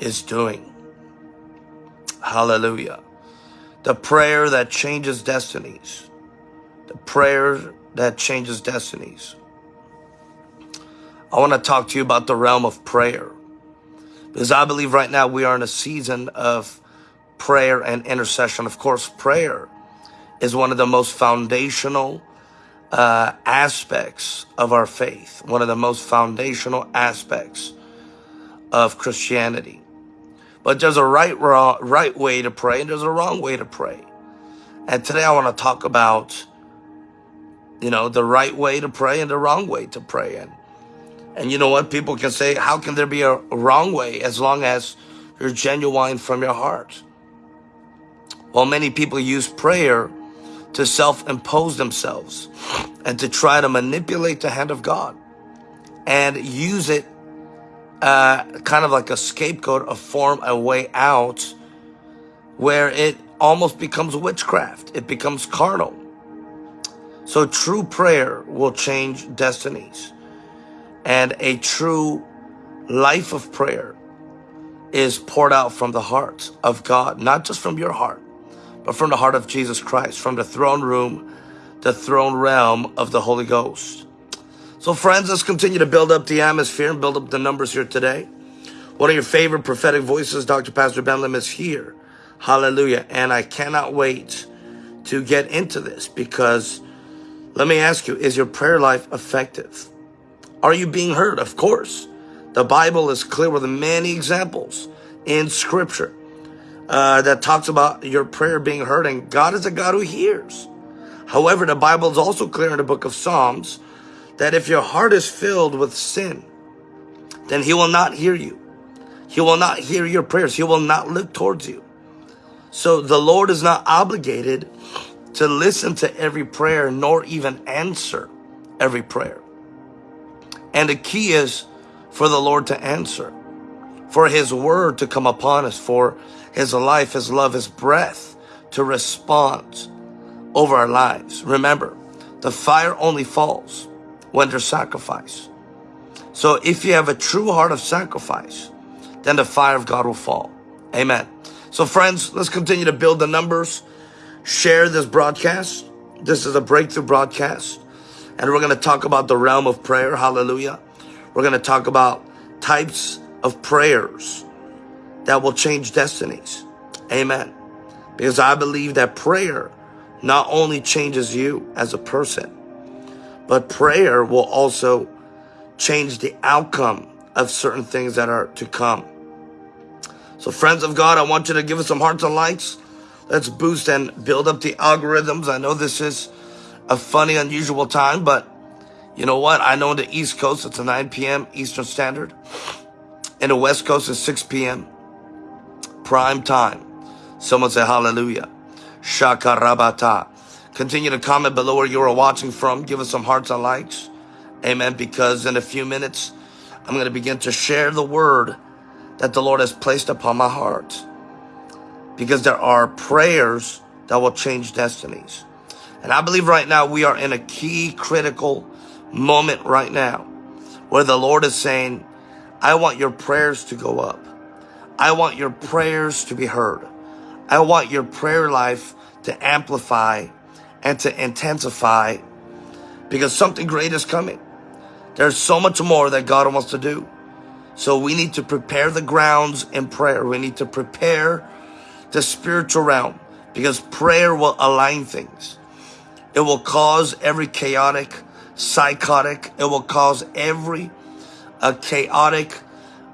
is doing. Hallelujah. The prayer that changes destinies. The prayer that changes destinies. I want to talk to you about the realm of prayer. Because I believe right now we are in a season of prayer and intercession. Of course, prayer is one of the most foundational uh, aspects of our faith, one of the most foundational aspects of Christianity. But there's a right, wrong, right way to pray and there's a wrong way to pray. And today I want to talk about, you know, the right way to pray and the wrong way to pray. And, and you know what? People can say, how can there be a wrong way as long as you're genuine from your heart? Well, many people use prayer to self-impose themselves and to try to manipulate the hand of God and use it uh, kind of like a scapegoat, a form, a way out where it almost becomes witchcraft. It becomes carnal. So true prayer will change destinies. And a true life of prayer is poured out from the heart of God, not just from your heart, but from the heart of Jesus Christ, from the throne room, the throne realm of the Holy Ghost. So friends, let's continue to build up the atmosphere and build up the numbers here today. One of your favorite prophetic voices, Dr. Pastor Ben Lim, is here. Hallelujah. And I cannot wait to get into this because let me ask you, is your prayer life effective? Are you being heard? Of course. The Bible is clear with many examples in scripture uh, that talks about your prayer being heard and God is a God who hears. However, the Bible is also clear in the book of Psalms that if your heart is filled with sin, then he will not hear you. He will not hear your prayers. He will not look towards you. So the Lord is not obligated to listen to every prayer nor even answer every prayer. And the key is for the Lord to answer, for his word to come upon us, for his life, his love, his breath to respond over our lives. Remember, the fire only falls when sacrifice. So if you have a true heart of sacrifice, then the fire of God will fall. Amen. So friends, let's continue to build the numbers. Share this broadcast. This is a breakthrough broadcast. And we're going to talk about the realm of prayer. Hallelujah. We're going to talk about types of prayers that will change destinies. Amen. Because I believe that prayer not only changes you as a person, but prayer will also change the outcome of certain things that are to come. So friends of God, I want you to give us some hearts and likes. Let's boost and build up the algorithms. I know this is a funny, unusual time, but you know what? I know in the East Coast, it's a 9 p.m. Eastern Standard. In the West Coast, it's 6 p.m. Prime time. Someone say hallelujah. Shakarabata. Continue to comment below where you are watching from. Give us some hearts and likes. Amen. Because in a few minutes, I'm going to begin to share the word that the Lord has placed upon my heart. Because there are prayers that will change destinies. And I believe right now we are in a key critical moment right now where the Lord is saying, I want your prayers to go up. I want your prayers to be heard. I want your prayer life to amplify and to intensify because something great is coming. There's so much more that God wants to do. So we need to prepare the grounds in prayer. We need to prepare the spiritual realm because prayer will align things. It will cause every chaotic, psychotic, it will cause every uh, chaotic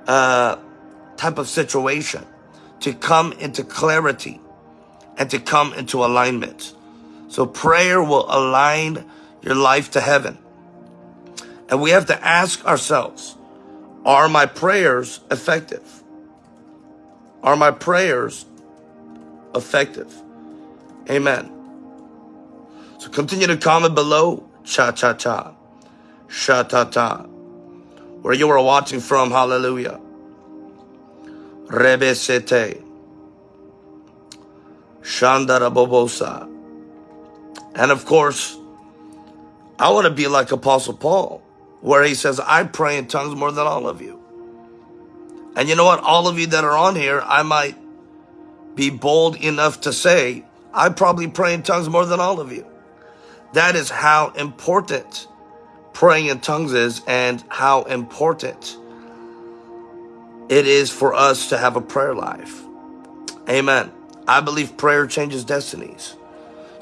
uh, type of situation to come into clarity and to come into alignment. So prayer will align your life to heaven. And we have to ask ourselves, are my prayers effective? Are my prayers effective? Amen. So continue to comment below. Cha cha cha. Sha ta ta. Where you are watching from. Hallelujah. Rebe sete. And of course, I want to be like Apostle Paul, where he says, I pray in tongues more than all of you. And you know what? All of you that are on here, I might be bold enough to say, I probably pray in tongues more than all of you. That is how important praying in tongues is and how important it is for us to have a prayer life. Amen. I believe prayer changes destinies.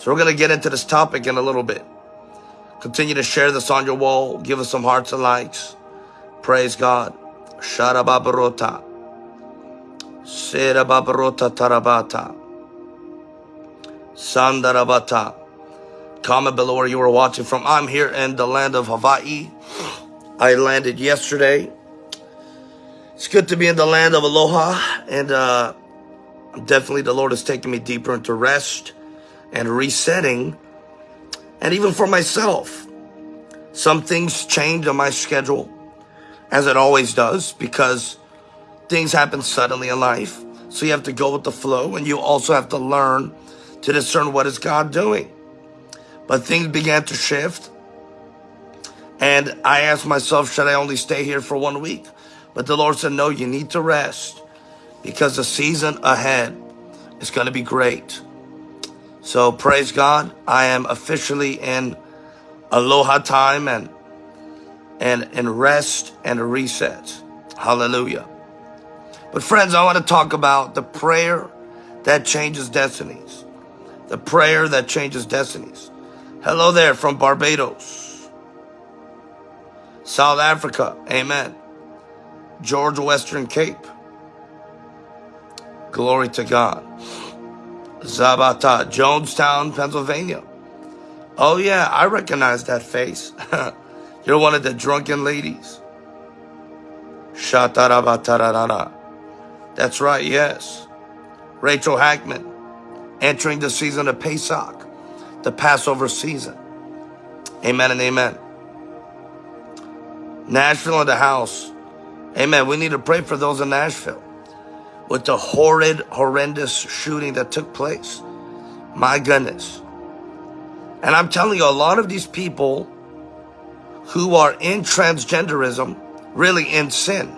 So we're going to get into this topic in a little bit. Continue to share this on your wall. Give us some hearts and likes. Praise God. Sharababarota. Serababarota tarabata. Sandarabata. Comment below where you are watching from. I'm here in the land of Hawaii. I landed yesterday. It's good to be in the land of aloha. And uh, definitely the Lord has taken me deeper into rest and resetting. And even for myself, some things change on my schedule as it always does, because things happen suddenly in life. So you have to go with the flow, and you also have to learn to discern what is God doing. But things began to shift, and I asked myself, should I only stay here for one week? But the Lord said, no, you need to rest because the season ahead is going to be great. So praise God. I am officially in aloha time and and, and rest and reset. Hallelujah. But friends, I want to talk about the prayer that changes destinies. The prayer that changes destinies. Hello there from Barbados, South Africa. Amen. George Western Cape. Glory to God. Zabata, Jonestown, Pennsylvania. Oh yeah, I recognize that face. You're one of the drunken ladies. Shatarabatarara. That's right, yes. Rachel Hackman entering the season of Pesach, the Passover season. Amen and amen. Nashville in the house. Amen. We need to pray for those in Nashville with the horrid, horrendous shooting that took place. My goodness. And I'm telling you, a lot of these people who are in transgenderism, really in sin.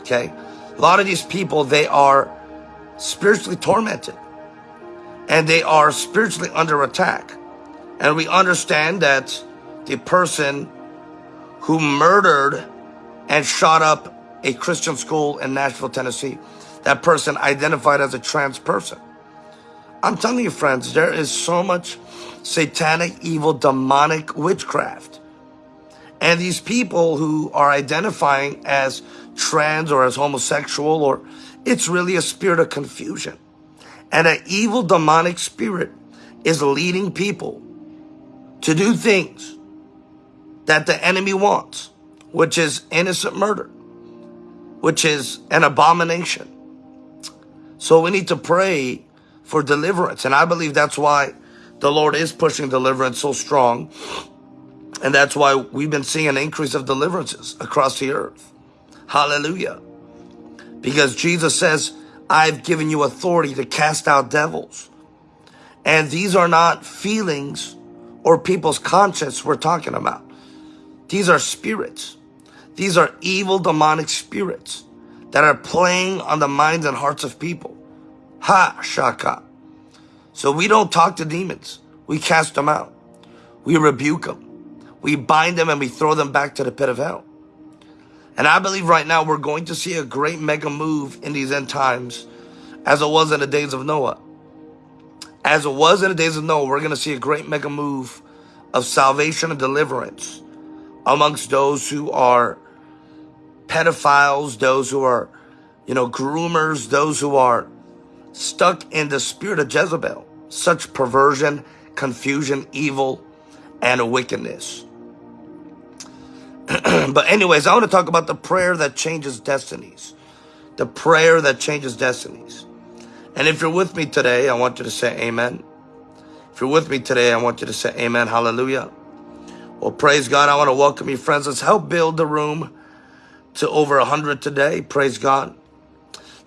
Okay. A lot of these people, they are spiritually tormented and they are spiritually under attack. And we understand that the person who murdered and shot up a Christian school in Nashville, Tennessee, that person identified as a trans person. I'm telling you, friends, there is so much satanic, evil, demonic witchcraft and these people who are identifying as trans or as homosexual or it's really a spirit of confusion. And an evil demonic spirit is leading people to do things that the enemy wants, which is innocent murder, which is an abomination. So we need to pray for deliverance. And I believe that's why the Lord is pushing deliverance so strong and that's why we've been seeing an increase of deliverances across the earth. Hallelujah. Because Jesus says, I've given you authority to cast out devils. And these are not feelings or people's conscience we're talking about. These are spirits. These are evil demonic spirits that are playing on the minds and hearts of people. Ha, shaka. So we don't talk to demons. We cast them out. We rebuke them. We bind them and we throw them back to the pit of hell. And I believe right now we're going to see a great mega move in these end times as it was in the days of Noah. As it was in the days of Noah, we're going to see a great mega move of salvation and deliverance amongst those who are pedophiles, those who are, you know, groomers, those who are stuck in the spirit of Jezebel. Such perversion, confusion, evil, and wickedness. but anyways, I want to talk about the prayer that changes destinies. The prayer that changes destinies. And if you're with me today, I want you to say amen. If you're with me today, I want you to say amen. Hallelujah. Well, praise God. I want to welcome you, friends. Let's help build the room to over 100 today. Praise God.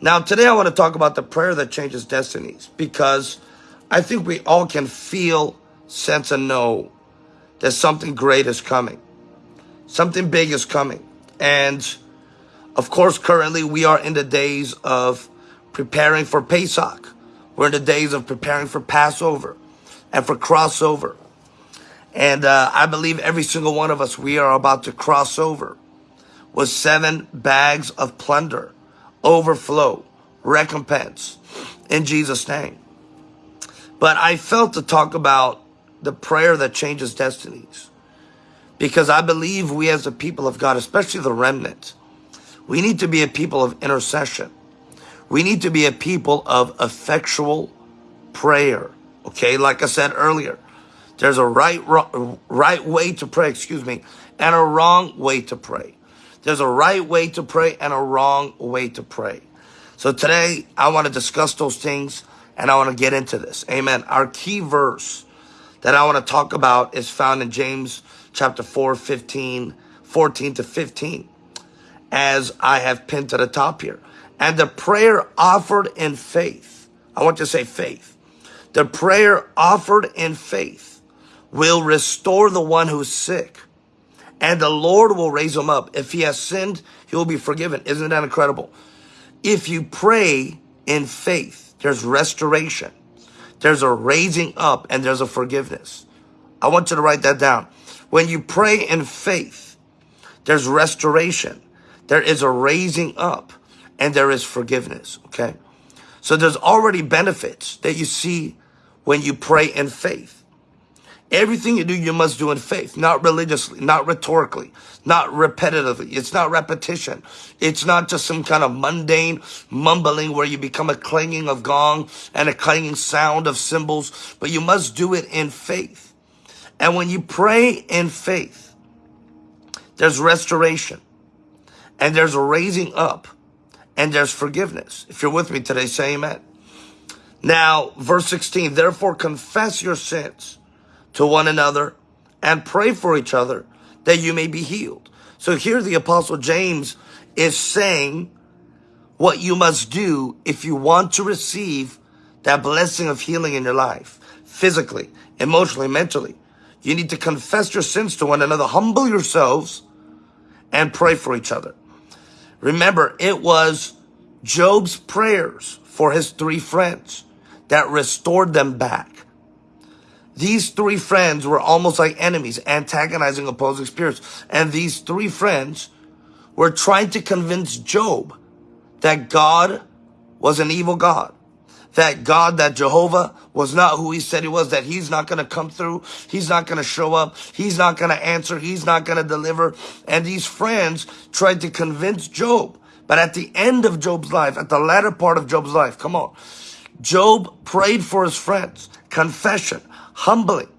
Now, today I want to talk about the prayer that changes destinies because I think we all can feel, sense, and know that something great is coming. Something big is coming. And Of course, currently we are in the days of preparing for Pesach. We're in the days of preparing for Passover and for crossover. And uh, I believe every single one of us, we are about to cross over with seven bags of plunder, overflow, recompense in Jesus' name. But I felt to talk about the prayer that changes destinies. Because I believe we as a people of God, especially the remnant, we need to be a people of intercession. We need to be a people of effectual prayer. Okay, like I said earlier, there's a right, right way to pray, excuse me, and a wrong way to pray. There's a right way to pray and a wrong way to pray. So today I want to discuss those things and I want to get into this. Amen. Our key verse that I want to talk about is found in James chapter 4, 15, 14 to 15, as I have pinned to the top here. And the prayer offered in faith. I want you to say faith. The prayer offered in faith will restore the one who's sick. And the Lord will raise him up. If he has sinned, he will be forgiven. Isn't that incredible? If you pray in faith, there's restoration. There's a raising up and there's a forgiveness. I want you to write that down. When you pray in faith, there's restoration. There is a raising up and there is forgiveness. Okay. So there's already benefits that you see when you pray in faith. Everything you do, you must do in faith, not religiously, not rhetorically, not repetitively. It's not repetition. It's not just some kind of mundane mumbling where you become a clanging of gong and a clanging sound of cymbals, but you must do it in faith. And when you pray in faith, there's restoration and there's a raising up and there's forgiveness. If you're with me today, say amen. Now, verse 16, therefore confess your sins to one another and pray for each other that you may be healed. So here the apostle James is saying what you must do if you want to receive that blessing of healing in your life, physically, emotionally, mentally. You need to confess your sins to one another, humble yourselves, and pray for each other. Remember, it was Job's prayers for his three friends that restored them back. These three friends were almost like enemies, antagonizing opposing spirits. And these three friends were trying to convince Job that God was an evil God. That God, that Jehovah was not who he said he was, that he's not going to come through. He's not going to show up. He's not going to answer. He's not going to deliver. And these friends tried to convince Job. But at the end of Job's life, at the latter part of Job's life, come on, Job prayed for his friends, confession, humbling,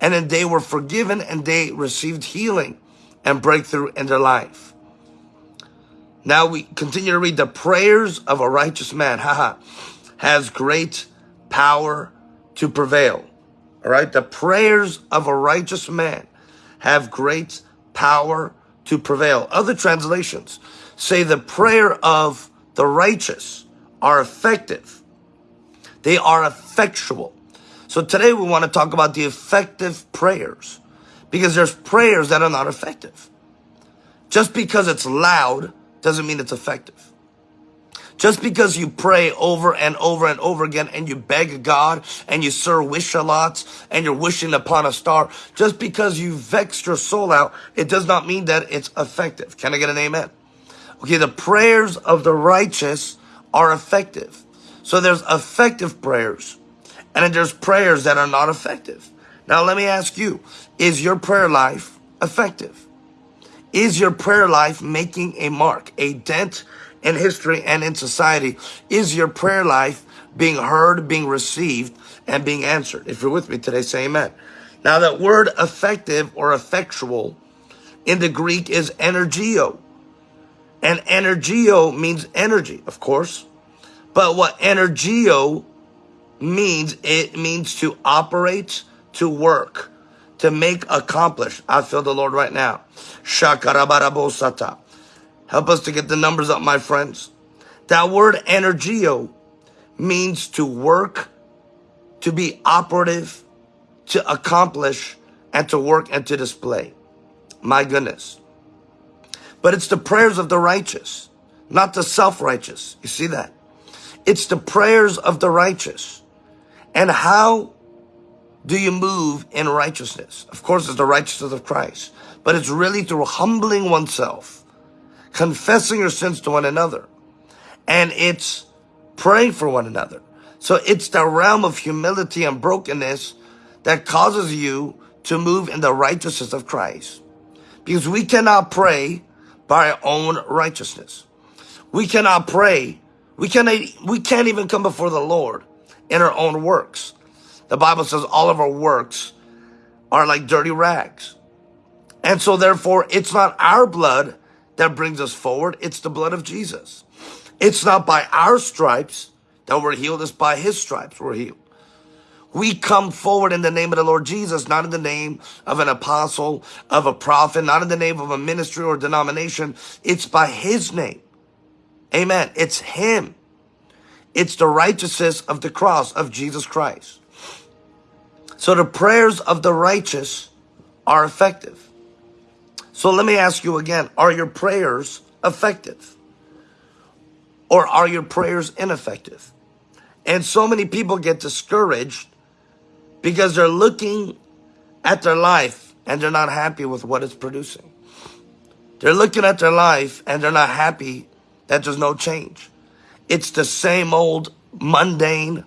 and then they were forgiven and they received healing and breakthrough in their life. Now we continue to read the prayers of a righteous man, haha, has great power to prevail. All right. The prayers of a righteous man have great power to prevail. Other translations say the prayer of the righteous are effective they are effectual. So today we want to talk about the effective prayers because there's prayers that are not effective. Just because it's loud doesn't mean it's effective. Just because you pray over and over and over again and you beg God and you sir wish a lot and you're wishing upon a star, just because you vexed your soul out, it does not mean that it's effective. Can I get an amen? Okay, the prayers of the righteous are effective. So there's effective prayers and then there's prayers that are not effective. Now let me ask you, is your prayer life effective? Is your prayer life making a mark, a dent in history and in society? Is your prayer life being heard, being received, and being answered? If you're with me today, say amen. Now that word effective or effectual in the Greek is energio. And energio means energy, of course. But what energio means, it means to operate, to work, to make accomplish. I feel the Lord right now. Shakarabarabosata. Help us to get the numbers up, my friends. That word energio means to work, to be operative, to accomplish, and to work and to display. My goodness. But it's the prayers of the righteous. not the self-righteous. You see that? It's the prayers of the righteous. And how do you move in righteousness? Of course, it's the righteousness of Christ, but it's really through humbling oneself, confessing your sins to one another, and it's praying for one another. So it's the realm of humility and brokenness that causes you to move in the righteousness of Christ. Because we cannot pray by our own righteousness. We cannot pray. We cannot, we can't even come before the Lord in our own works. The Bible says all of our works are like dirty rags. And so therefore, it's not our blood that brings us forward. It's the blood of Jesus. It's not by our stripes that we're healed. It's by his stripes we're healed. We come forward in the name of the Lord Jesus, not in the name of an apostle, of a prophet, not in the name of a ministry or denomination. It's by his name. Amen. It's him. It's the righteousness of the cross of Jesus Christ. So the prayers of the righteous are effective. So let me ask you again, are your prayers effective? Or are your prayers ineffective? And so many people get discouraged because they're looking at their life and they're not happy with what it's producing. They're looking at their life and they're not happy that there's no change. It's the same old mundane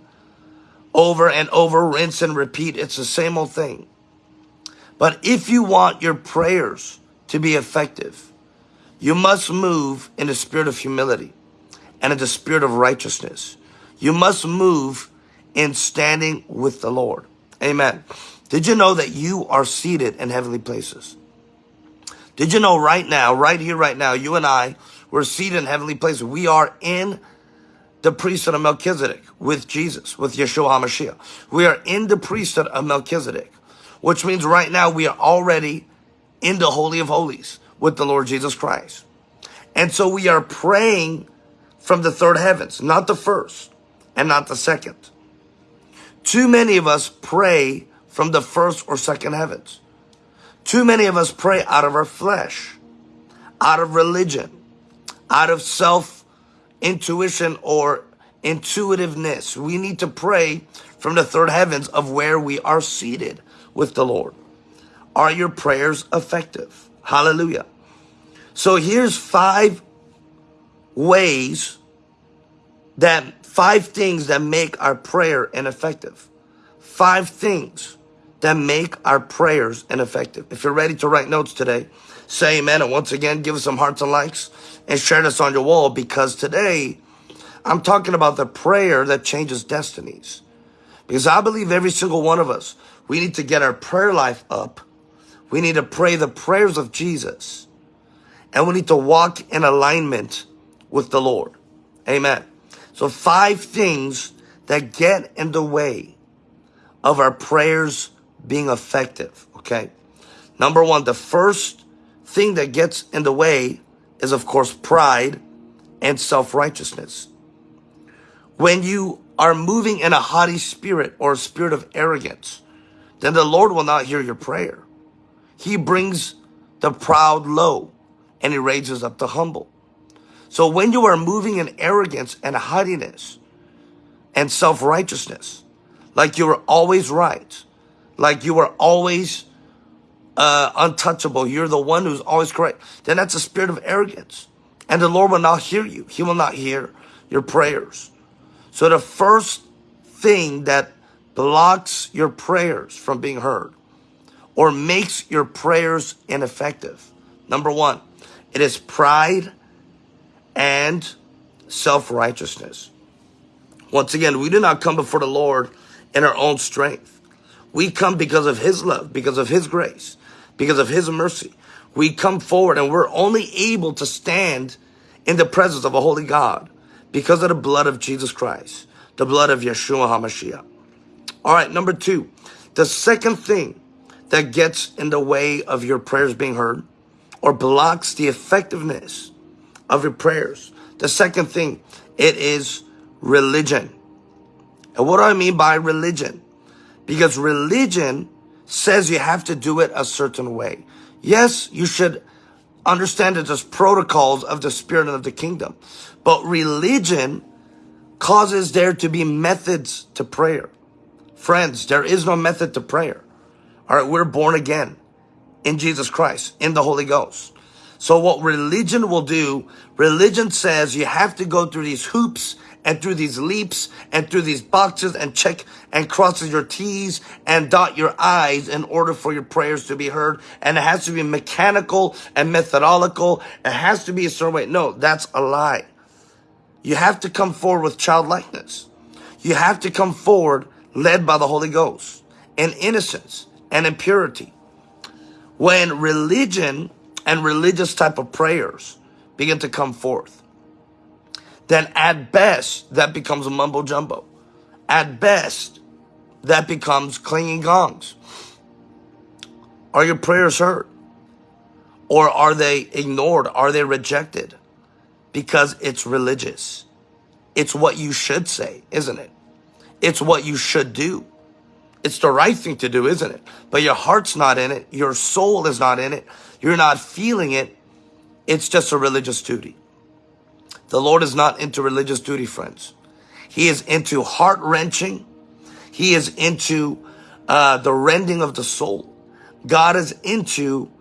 over and over, rinse and repeat. It's the same old thing. But if you want your prayers to be effective, you must move in the spirit of humility and in the spirit of righteousness. You must move in standing with the Lord. Amen. Did you know that you are seated in heavenly places? Did you know right now, right here, right now, you and I, we're seated in heavenly places. We are in the priesthood of Melchizedek with Jesus, with Yeshua HaMashiach. We are in the priesthood of Melchizedek, which means right now we are already in the Holy of Holies with the Lord Jesus Christ. And so we are praying from the third heavens, not the first and not the second. Too many of us pray from the first or second heavens. Too many of us pray out of our flesh, out of religion, out of self intuition or intuitiveness. We need to pray from the third heavens of where we are seated with the Lord. Are your prayers effective? Hallelujah. So here's five ways that Five things that make our prayer ineffective. Five things that make our prayers ineffective. If you're ready to write notes today, say amen. And once again, give us some hearts and likes and share this on your wall because today I'm talking about the prayer that changes destinies. Because I believe every single one of us, we need to get our prayer life up. We need to pray the prayers of Jesus. And we need to walk in alignment with the Lord. Amen. So five things that get in the way of our prayers being effective, okay? Number one, the first thing that gets in the way is, of course, pride and self-righteousness. When you are moving in a haughty spirit or a spirit of arrogance, then the Lord will not hear your prayer. He brings the proud low and he raises up the humble. So when you are moving in arrogance and haughtiness and self-righteousness, like you are always right, like you are always uh, untouchable, you're the one who's always correct, then that's a spirit of arrogance. And the Lord will not hear you. He will not hear your prayers. So the first thing that blocks your prayers from being heard or makes your prayers ineffective, number one, it is pride and self-righteousness. Once again, we do not come before the Lord in our own strength. We come because of his love, because of his grace, because of his mercy. We come forward and we're only able to stand in the presence of a holy God because of the blood of Jesus Christ, the blood of Yeshua HaMashiach. All right, number two, the second thing that gets in the way of your prayers being heard or blocks the effectiveness of your prayers. The second thing, it is religion. And what do I mean by religion? Because religion says you have to do it a certain way. Yes, you should Understand it as protocols of the spirit and of the kingdom. But religion causes there to be methods to prayer. Friends, there is no method to prayer. All right, we're born again in Jesus Christ, in the Holy Ghost. So what religion will do, religion says you have to go through these hoops and through these leaps and through these boxes and check and crosses your T's and dot your I's in order for your prayers to be heard. And it has to be mechanical and methodological. It has to be a certain way. No, that's a lie. You have to come forward with childlikeness. You have to come forward led by the Holy Ghost in innocence and in purity. When religion and religious type of prayers begin to come forth, then at best, that becomes a mumbo jumbo. At best, that becomes clanging gongs. Are your prayers heard? Or are they ignored? Are they rejected? Because it's religious. It's what you should say, isn't it? It's what you should do. It's the right thing to do, isn't it? But your heart's not in it. Your soul is not in it. You're not feeling it. It's just a religious duty. The Lord is not into religious duty, friends. He is into heart wrenching. He is into uh, the rending of the soul. God is into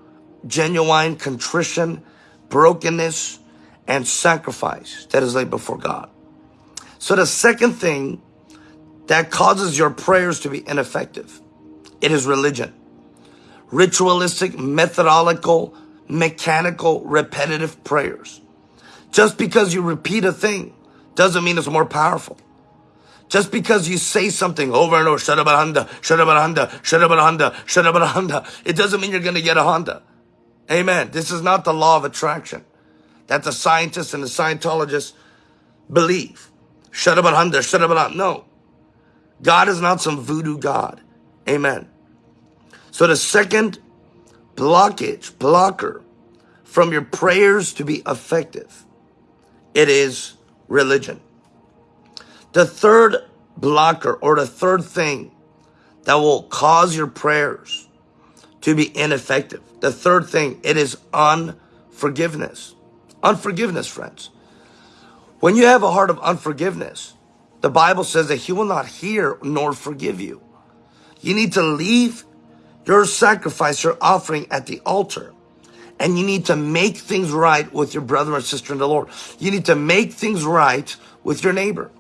genuine contrition, brokenness, and sacrifice that is laid before God. So the second thing that causes your prayers to be ineffective, it is religion. Ritualistic, methodological, mechanical, repetitive prayers. Just because you repeat a thing doesn't mean it's more powerful. Just because you say something over and over, shut up Honda, shut up Honda, shut up Honda, shut up Honda, it doesn't mean you're going to get a Honda. Amen. This is not the law of attraction that the scientists and the Scientologists believe. Shut up Honda, shut up No. God is not some voodoo God. Amen. So the second blockage, blocker from your prayers to be effective it is religion. The third blocker or the third thing that will cause your prayers to be ineffective. The third thing, it is unforgiveness. Unforgiveness, friends. When you have a heart of unforgiveness, the Bible says that he will not hear nor forgive you. You need to leave your sacrifice, your offering at the altar and you need to make things right with your brother or sister in the Lord. You need to make things right with your neighbor.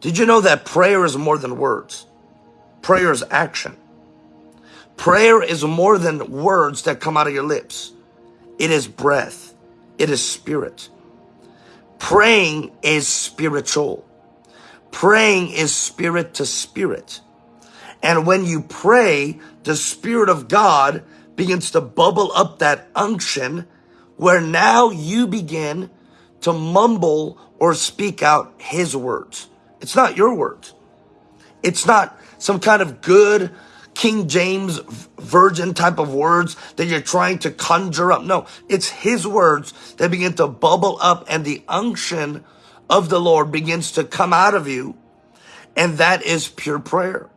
Did you know that prayer is more than words? Prayer is action. Prayer is more than words that come out of your lips. It is breath. It is spirit. Praying is spiritual. Praying is spirit to spirit. And when you pray, the spirit of God begins to bubble up that unction where now you begin to mumble or speak out his words. It's not your words. It's not some kind of good King James version type of words that you're trying to conjure up. No, it's his words that begin to bubble up and the unction of the Lord begins to come out of you. And that is pure prayer.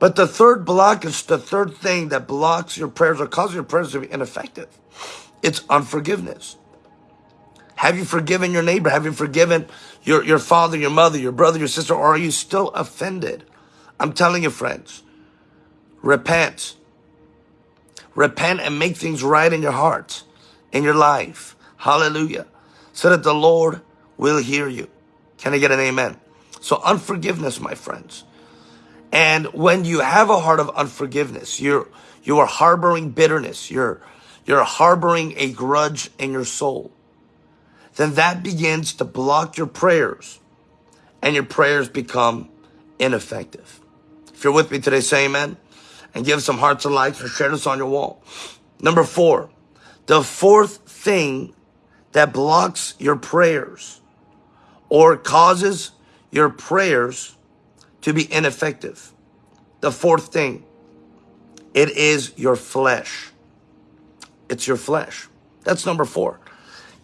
But the third block is the third thing that blocks your prayers or causes your prayers to be ineffective. It's unforgiveness. Have you forgiven your neighbor? Have you forgiven your, your father, your mother, your brother, your sister? Or are you still offended? I'm telling you, friends, repent. Repent and make things right in your heart, in your life. Hallelujah. So that the Lord will hear you. Can I get an amen? So unforgiveness, my friends. And when you have a heart of unforgiveness, you're, you are harboring bitterness, you're, you're harboring a grudge in your soul, then that begins to block your prayers and your prayers become ineffective. If you're with me today, say amen and give some hearts and likes or share this on your wall. Number four, the fourth thing that blocks your prayers or causes your prayers to be ineffective. The fourth thing, it is your flesh. It's your flesh. That's number four.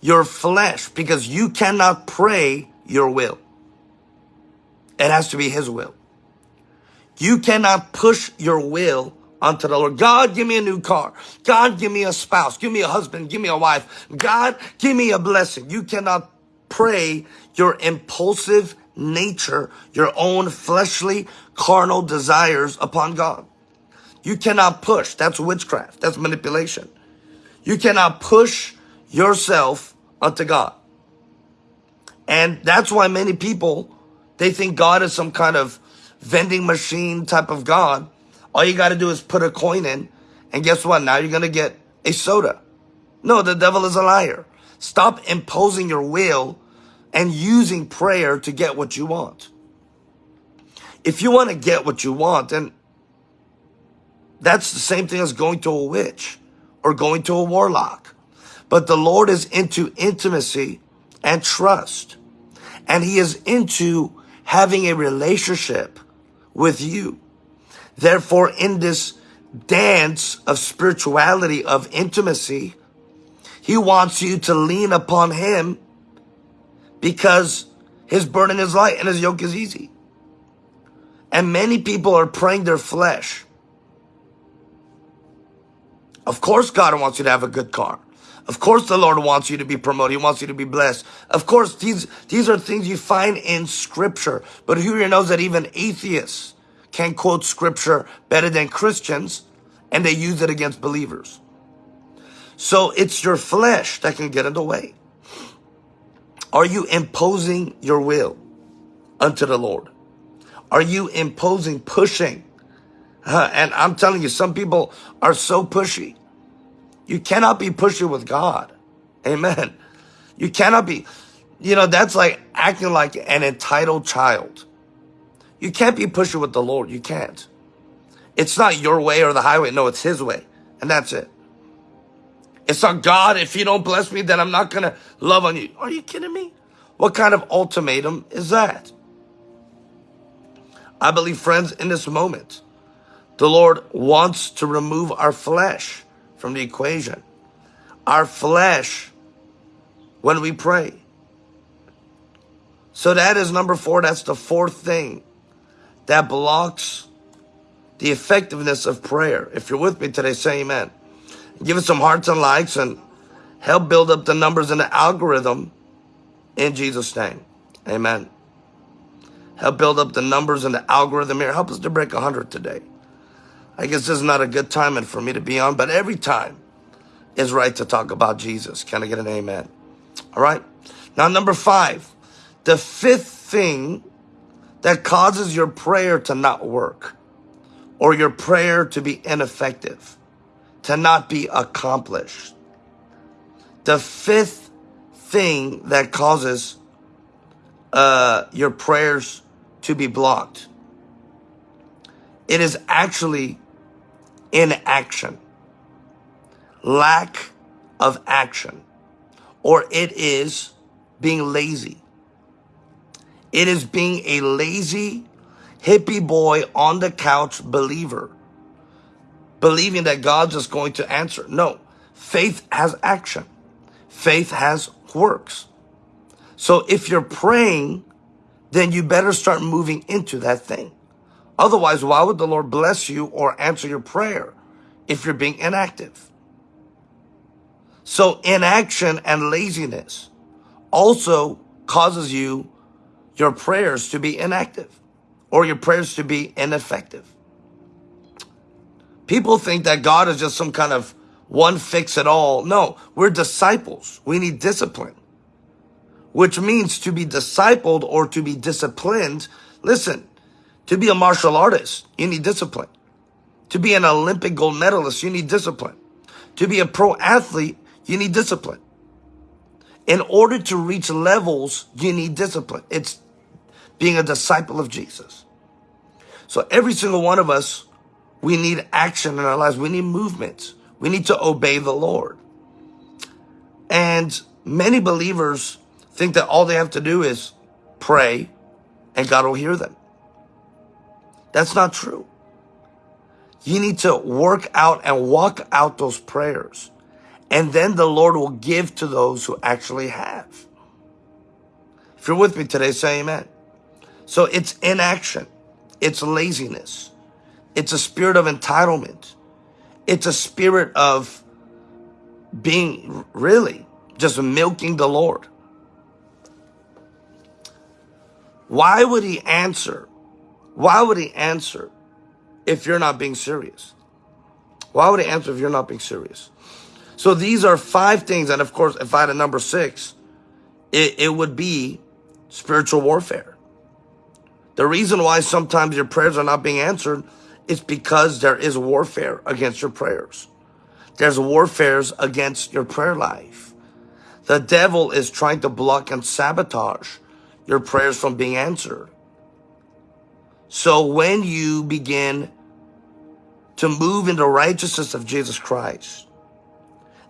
Your flesh, because you cannot pray your will. It has to be his will. You cannot push your will unto the Lord. God, give me a new car. God, give me a spouse. Give me a husband. Give me a wife. God, give me a blessing. You cannot pray your impulsive nature, your own fleshly, carnal desires upon God. You cannot push. That's witchcraft. That's manipulation. You cannot push yourself unto God. And that's why many people, they think God is some kind of vending machine type of God. All you got to do is put a coin in. And guess what? Now you're going to get a soda. No, the devil is a liar. Stop imposing your will and using prayer to get what you want. If you want to get what you want, then that's the same thing as going to a witch or going to a warlock. But the Lord is into intimacy and trust. And he is into having a relationship with you. Therefore, in this dance of spirituality, of intimacy, he wants you to lean upon him because his burden is light and his yoke is easy. And many people are praying their flesh. Of course, God wants you to have a good car. Of course, the Lord wants you to be promoted. He wants you to be blessed. Of course, these, these are things you find in scripture. But who here knows that even atheists can quote scripture better than Christians and they use it against believers. So it's your flesh that can get in the way. Are you imposing your will unto the Lord? Are you imposing, pushing? And I'm telling you, some people are so pushy. You cannot be pushy with God. Amen. You cannot be, you know, that's like acting like an entitled child. You can't be pushy with the Lord. You can't. It's not your way or the highway. No, it's his way. And that's it. It's not God. If you don't bless me, then I'm not going to love on you. Are you kidding me? What kind of ultimatum is that? I believe, friends, in this moment, the Lord wants to remove our flesh from the equation. Our flesh when we pray. So that is number four. That's the fourth thing that blocks the effectiveness of prayer. If you're with me today, say amen. Give us some hearts and likes and help build up the numbers in the algorithm in Jesus' name. Amen. Help build up the numbers in the algorithm here. Help us to break 100 today. I guess this is not a good timing for me to be on, but every time is right to talk about Jesus. Can I get an amen? All right. Now, number five, the fifth thing that causes your prayer to not work or your prayer to be ineffective, to not be accomplished. The fifth thing that causes uh, your prayers to be blocked. It is actually inaction, lack of action, or it is being lazy. It is being a lazy hippie boy on the couch believer, believing that God's just going to answer. No, faith has action. Faith has works. So if you're praying, then you better start moving into that thing. Otherwise, why would the Lord bless you or answer your prayer if you're being inactive? So inaction and laziness also causes you your prayers to be inactive or your prayers to be ineffective. People think that God is just some kind of one fix it all. No, we're disciples. We need discipline, which means to be discipled or to be disciplined. Listen, to be a martial artist, you need discipline. To be an Olympic gold medalist, you need discipline. To be a pro athlete, you need discipline. In order to reach levels, you need discipline. It's being a disciple of Jesus. So every single one of us, we need action in our lives. We need movement. We need to obey the Lord. And many believers think that all they have to do is pray and God will hear them. That's not true. You need to work out and walk out those prayers. And then the Lord will give to those who actually have. If you're with me today, say amen. So it's inaction. It's laziness. It's a spirit of entitlement. It's a spirit of being really just milking the Lord. Why would he answer? Why would he answer if you're not being serious? Why would he answer if you're not being serious? So these are five things. And of course, if I had a number six, it, it would be spiritual warfare. The reason why sometimes your prayers are not being answered is because there is warfare against your prayers. There's warfares against your prayer life. The devil is trying to block and sabotage your prayers from being answered. So when you begin to move in the righteousness of Jesus Christ,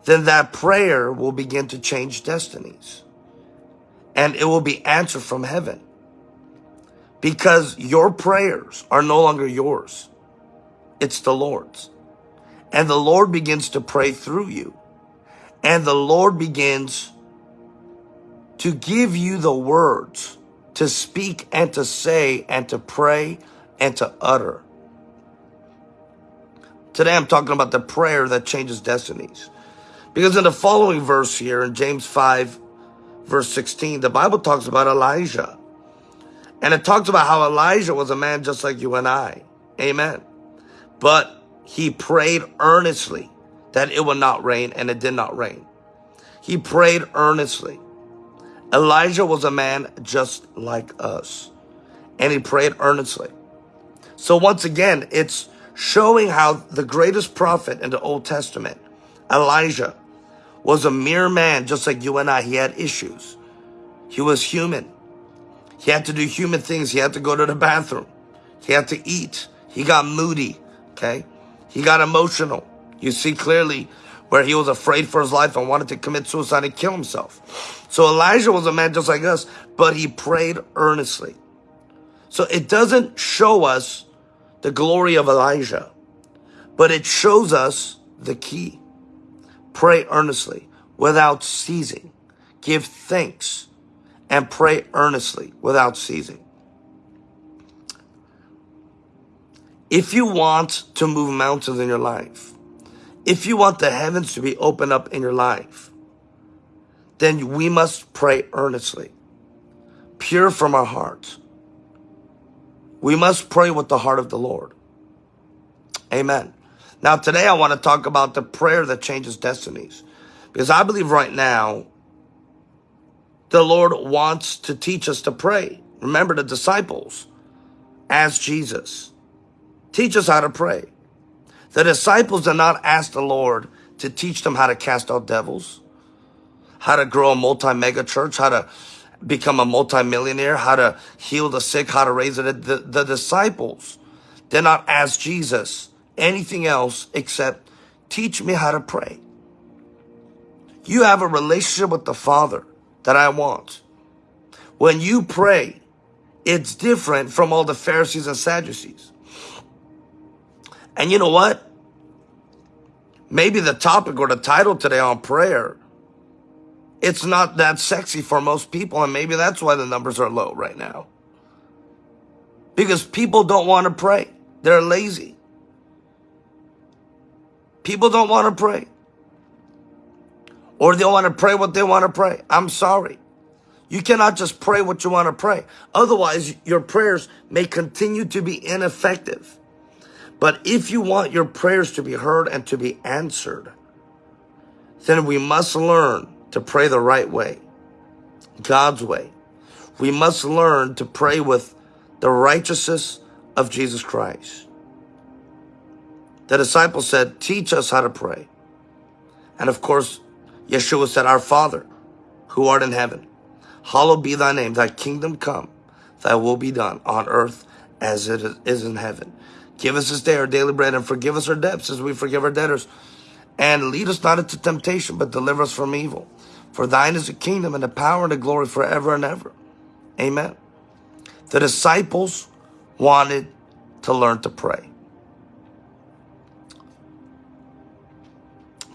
then that prayer will begin to change destinies and it will be answered from heaven because your prayers are no longer yours. It's the Lord's. And the Lord begins to pray through you. And the Lord begins to give you the words to speak and to say and to pray and to utter. Today I'm talking about the prayer that changes destinies. Because in the following verse here in James 5, verse 16, the Bible talks about Elijah. And it talks about how Elijah was a man just like you and I. Amen. But he prayed earnestly that it would not rain, and it did not rain. He prayed earnestly. Elijah was a man just like us, and he prayed earnestly. So once again, it's showing how the greatest prophet in the Old Testament, Elijah, was a mere man just like you and I. He had issues. He was human. He had to do human things. He had to go to the bathroom. He had to eat. He got moody. Okay. He got emotional. You see clearly where he was afraid for his life and wanted to commit suicide and kill himself. So Elijah was a man just like us, but he prayed earnestly. So it doesn't show us the glory of Elijah, but it shows us the key. Pray earnestly without ceasing. Give thanks and pray earnestly without ceasing. If you want to move mountains in your life, if you want the heavens to be opened up in your life, then we must pray earnestly, pure from our hearts. We must pray with the heart of the Lord. Amen. Now, today I want to talk about the prayer that changes destinies. Because I believe right now, the Lord wants to teach us to pray. Remember the disciples asked Jesus. Teach us how to pray. The disciples did not ask the Lord to teach them how to cast out devils, how to grow a multi-mega church, how to become a multi-millionaire, how to heal the sick, how to raise. The, the disciples did not ask Jesus anything else except teach me how to pray. You have a relationship with the Father that I want. When you pray, it's different from all the Pharisees and Sadducees. And you know what? Maybe the topic or the title today on prayer, it's not that sexy for most people. And maybe that's why the numbers are low right now. Because people don't want to pray. They're lazy. People don't want to pray. Or they want to pray what they want to pray. I'm sorry. You cannot just pray what you want to pray. Otherwise, your prayers may continue to be ineffective. But if you want your prayers to be heard and to be answered, then we must learn to pray the right way, God's way. We must learn to pray with the righteousness of Jesus Christ. The disciples said, teach us how to pray. And of course, Yeshua said, our Father, who art in heaven, hallowed be thy name, thy kingdom come, thy will be done on earth as it is in heaven. Give us this day our daily bread and forgive us our debts as we forgive our debtors. And lead us not into temptation, but deliver us from evil. For thine is the kingdom and the power and the glory forever and ever. Amen. The disciples wanted to learn to pray.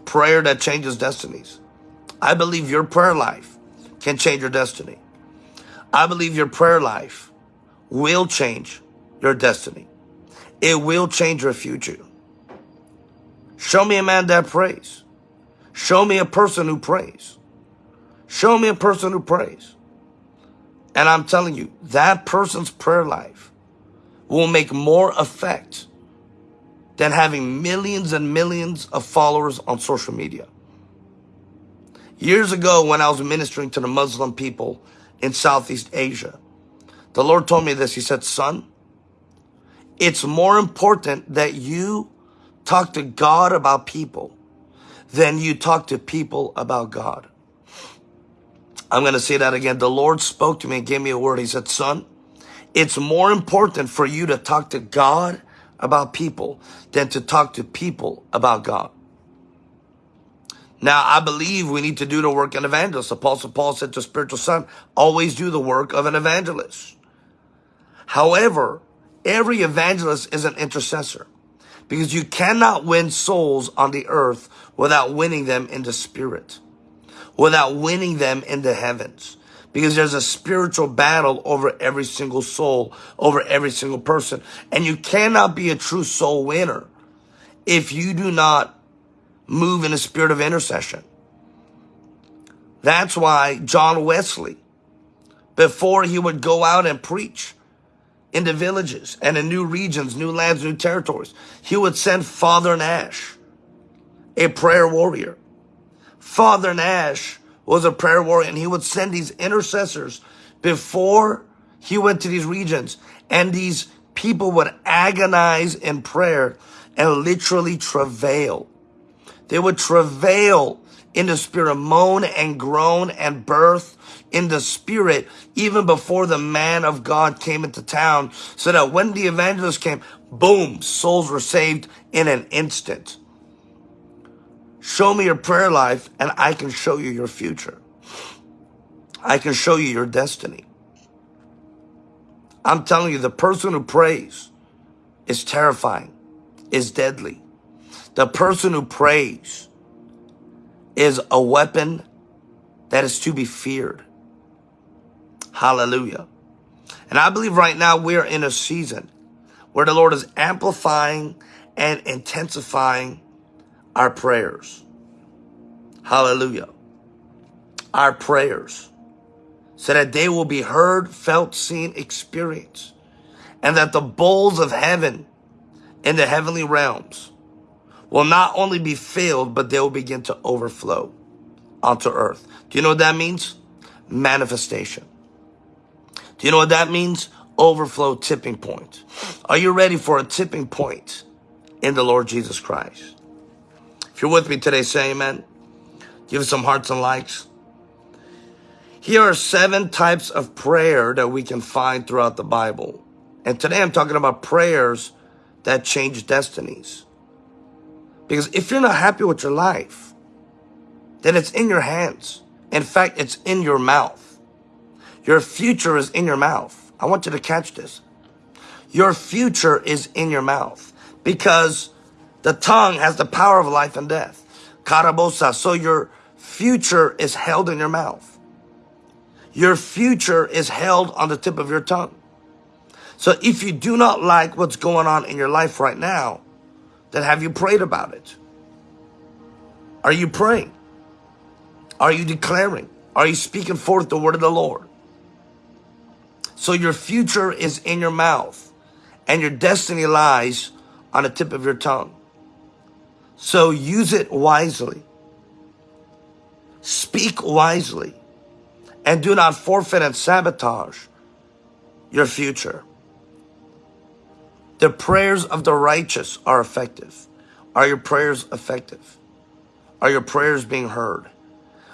Prayer that changes destinies. I believe your prayer life can change your destiny. I believe your prayer life will change your destiny. It will change your future. Show me a man that prays. Show me a person who prays. Show me a person who prays. And I'm telling you, that person's prayer life will make more effect than having millions and millions of followers on social media. Years ago, when I was ministering to the Muslim people in Southeast Asia, the Lord told me this. He said, son, it's more important that you talk to God about people than you talk to people about God. I'm going to say that again. The Lord spoke to me and gave me a word. He said, son, it's more important for you to talk to God about people than to talk to people about God. Now, I believe we need to do the work of an evangelist. Apostle Paul said to spiritual son, always do the work of an evangelist. However, every evangelist is an intercessor because you cannot win souls on the earth without winning them in the spirit without winning them in the heavens. Because there's a spiritual battle over every single soul, over every single person. And you cannot be a true soul winner if you do not move in a spirit of intercession. That's why John Wesley, before he would go out and preach in the villages and in new regions, new lands, new territories, he would send Father Nash, a prayer warrior. Father Nash was a prayer warrior and he would send these intercessors before he went to these regions and these people would agonize in prayer and literally travail. They would travail in the spirit, moan and groan and birth in the spirit even before the man of God came into town so that when the evangelist came, boom, souls were saved in an instant. Show me your prayer life and I can show you your future. I can show you your destiny. I'm telling you, the person who prays is terrifying, is deadly. The person who prays is a weapon that is to be feared. Hallelujah. And I believe right now we're in a season where the Lord is amplifying and intensifying our prayers. Hallelujah. Our prayers so that they will be heard, felt, seen, experienced, and that the bowls of heaven in the heavenly realms will not only be filled, but they will begin to overflow onto earth. Do you know what that means? Manifestation. Do you know what that means? Overflow tipping point. Are you ready for a tipping point in the Lord Jesus Christ? If you're with me today, say amen. Give us some hearts and likes. Here are seven types of prayer that we can find throughout the Bible. And today I'm talking about prayers that change destinies. Because if you're not happy with your life, then it's in your hands. In fact, it's in your mouth. Your future is in your mouth. I want you to catch this. Your future is in your mouth because the tongue has the power of life and death. Karabosa. So your future is held in your mouth. Your future is held on the tip of your tongue. So if you do not like what's going on in your life right now, then have you prayed about it? Are you praying? Are you declaring? Are you speaking forth the word of the Lord? So your future is in your mouth and your destiny lies on the tip of your tongue. So use it wisely. Speak wisely. And do not forfeit and sabotage your future. The prayers of the righteous are effective. Are your prayers effective? Are your prayers being heard?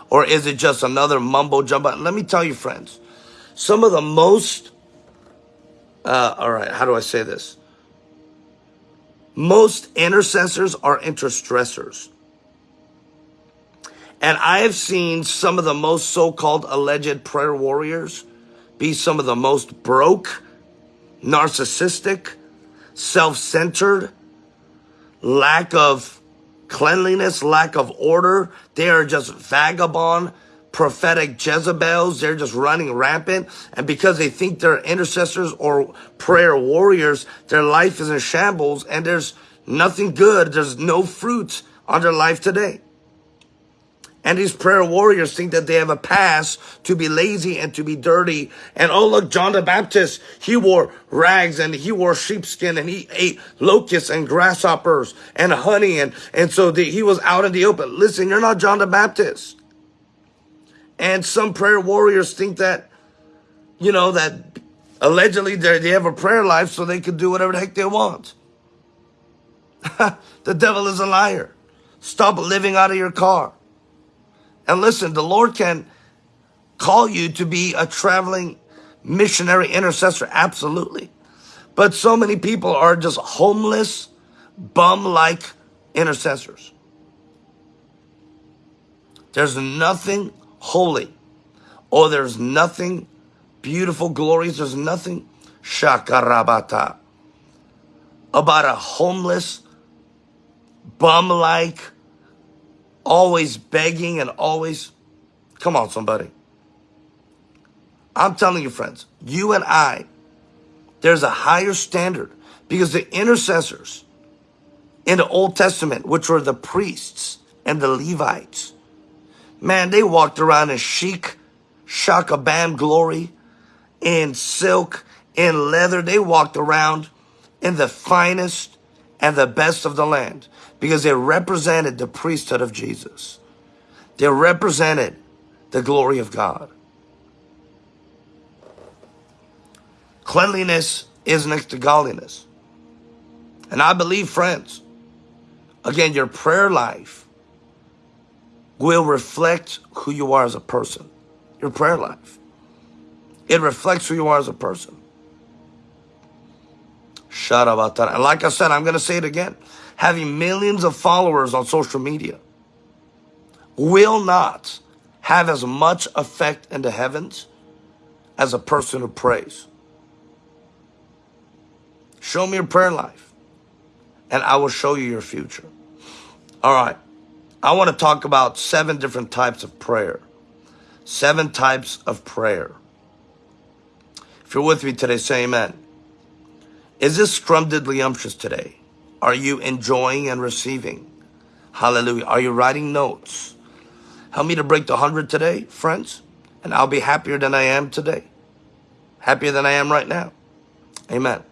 Or is it just another mumbo jumbo? Let me tell you, friends, some of the most, uh, all right, how do I say this? Most intercessors are interstressors. And I have seen some of the most so-called alleged prayer warriors be some of the most broke, narcissistic, self-centered, lack of cleanliness, lack of order. They are just vagabond prophetic Jezebels. They're just running rampant. And because they think they're intercessors or prayer warriors, their life is in shambles and there's nothing good. There's no fruit on their life today. And these prayer warriors think that they have a pass to be lazy and to be dirty. And oh, look, John the Baptist, he wore rags and he wore sheepskin and he ate locusts and grasshoppers and honey. And, and so the, he was out in the open. Listen, you're not John the Baptist. And some prayer warriors think that, you know, that allegedly they have a prayer life so they can do whatever the heck they want. the devil is a liar. Stop living out of your car. And listen, the Lord can call you to be a traveling missionary intercessor, absolutely. But so many people are just homeless, bum like intercessors. There's nothing holy, or there's nothing beautiful, glorious, there's nothing shakarabata about a homeless, bum like always begging and always, come on, somebody. I'm telling you, friends, you and I, there's a higher standard because the intercessors in the Old Testament, which were the priests and the Levites, man, they walked around in chic, shakabam glory, in silk, in leather. They walked around in the finest and the best of the land because they represented the priesthood of Jesus. They represented the glory of God. Cleanliness is next to godliness. And I believe, friends, again, your prayer life will reflect who you are as a person. Your prayer life. It reflects who you are as a person. Up. And like I said, I'm going to say it again having millions of followers on social media will not have as much effect in the heavens as a person who prays. Show me your prayer life, and I will show you your future. All right. I want to talk about seven different types of prayer. Seven types of prayer. If you're with me today, say amen. Is this scrum diddly today? Are you enjoying and receiving? Hallelujah. Are you writing notes? Help me to break the 100 today, friends, and I'll be happier than I am today. Happier than I am right now. Amen.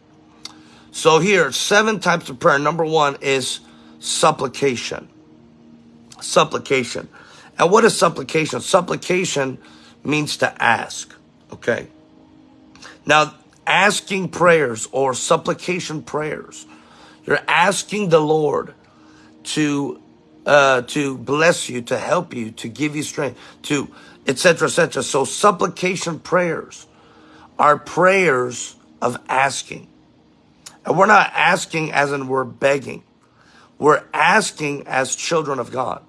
So here, seven types of prayer. Number one is supplication. Supplication. And what is supplication? Supplication means to ask. Okay. Now, asking prayers or supplication prayers you're asking the Lord to uh, to bless you, to help you, to give you strength, to etc. etc. So supplication prayers are prayers of asking. And we're not asking as in we're begging. We're asking as children of God.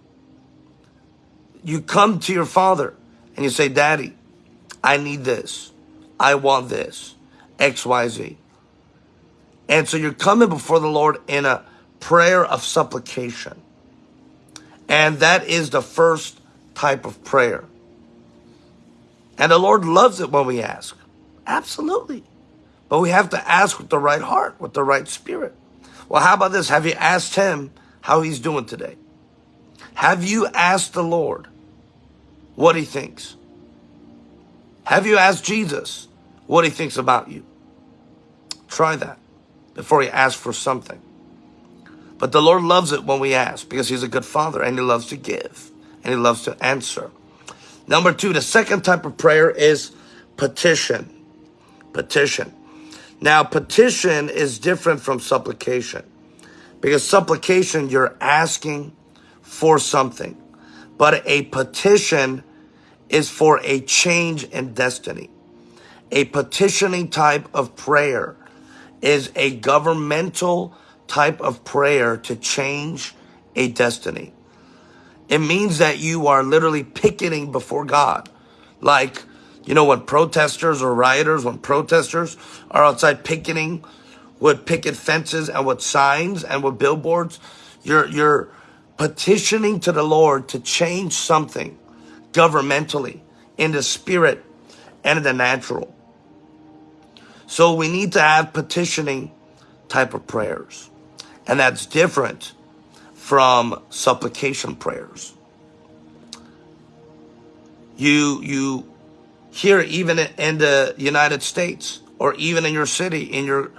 You come to your father and you say, Daddy, I need this. I want this. X, Y, Z. And so you're coming before the Lord in a prayer of supplication. And that is the first type of prayer. And the Lord loves it when we ask. Absolutely. But we have to ask with the right heart, with the right spirit. Well, how about this? Have you asked him how he's doing today? Have you asked the Lord what he thinks? Have you asked Jesus what he thinks about you? Try that before he asks for something. But the Lord loves it when we ask because he's a good father and he loves to give and he loves to answer. Number two, the second type of prayer is petition. Petition. Now, petition is different from supplication because supplication, you're asking for something, but a petition is for a change in destiny. A petitioning type of prayer is a governmental type of prayer to change a destiny. It means that you are literally picketing before God. Like, you know, when protesters or rioters, when protesters are outside picketing with picket fences and with signs and with billboards, you're, you're petitioning to the Lord to change something governmentally, in the spirit, and in the natural. So we need to have petitioning type of prayers. And that's different from supplication prayers. You, you hear even in the United States or even in your city, in your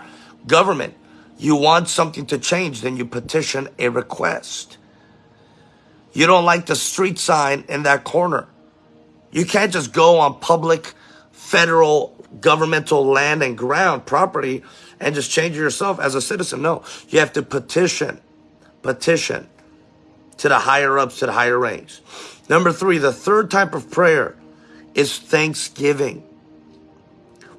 government, you want something to change, then you petition a request. You don't like the street sign in that corner. You can't just go on public, federal, governmental land and ground property and just change yourself as a citizen. No, you have to petition, petition to the higher ups, to the higher ranks. Number three, the third type of prayer is thanksgiving.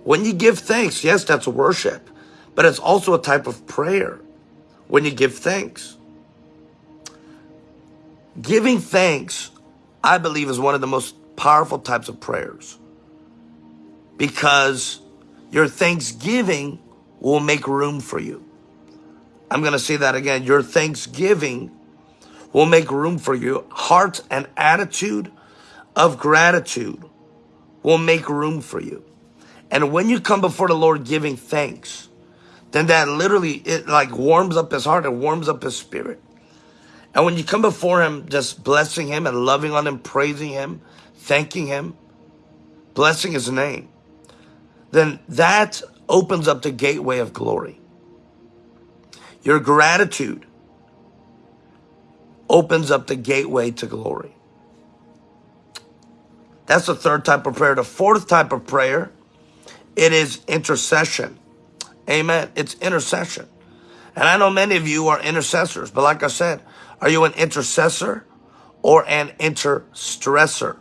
When you give thanks, yes, that's worship, but it's also a type of prayer when you give thanks. Giving thanks, I believe, is one of the most powerful types of prayers because your thanksgiving will make room for you. I'm going to say that again. Your thanksgiving will make room for you. Heart and attitude of gratitude will make room for you. And when you come before the Lord giving thanks, then that literally, it like warms up his heart and warms up his spirit. And when you come before him, just blessing him and loving on him, praising him, thanking him, blessing his name, then that opens up the gateway of glory. Your gratitude opens up the gateway to glory. That's the third type of prayer. The fourth type of prayer, it is intercession. Amen. It's intercession. And I know many of you are intercessors, but like I said, are you an intercessor or an interstressor?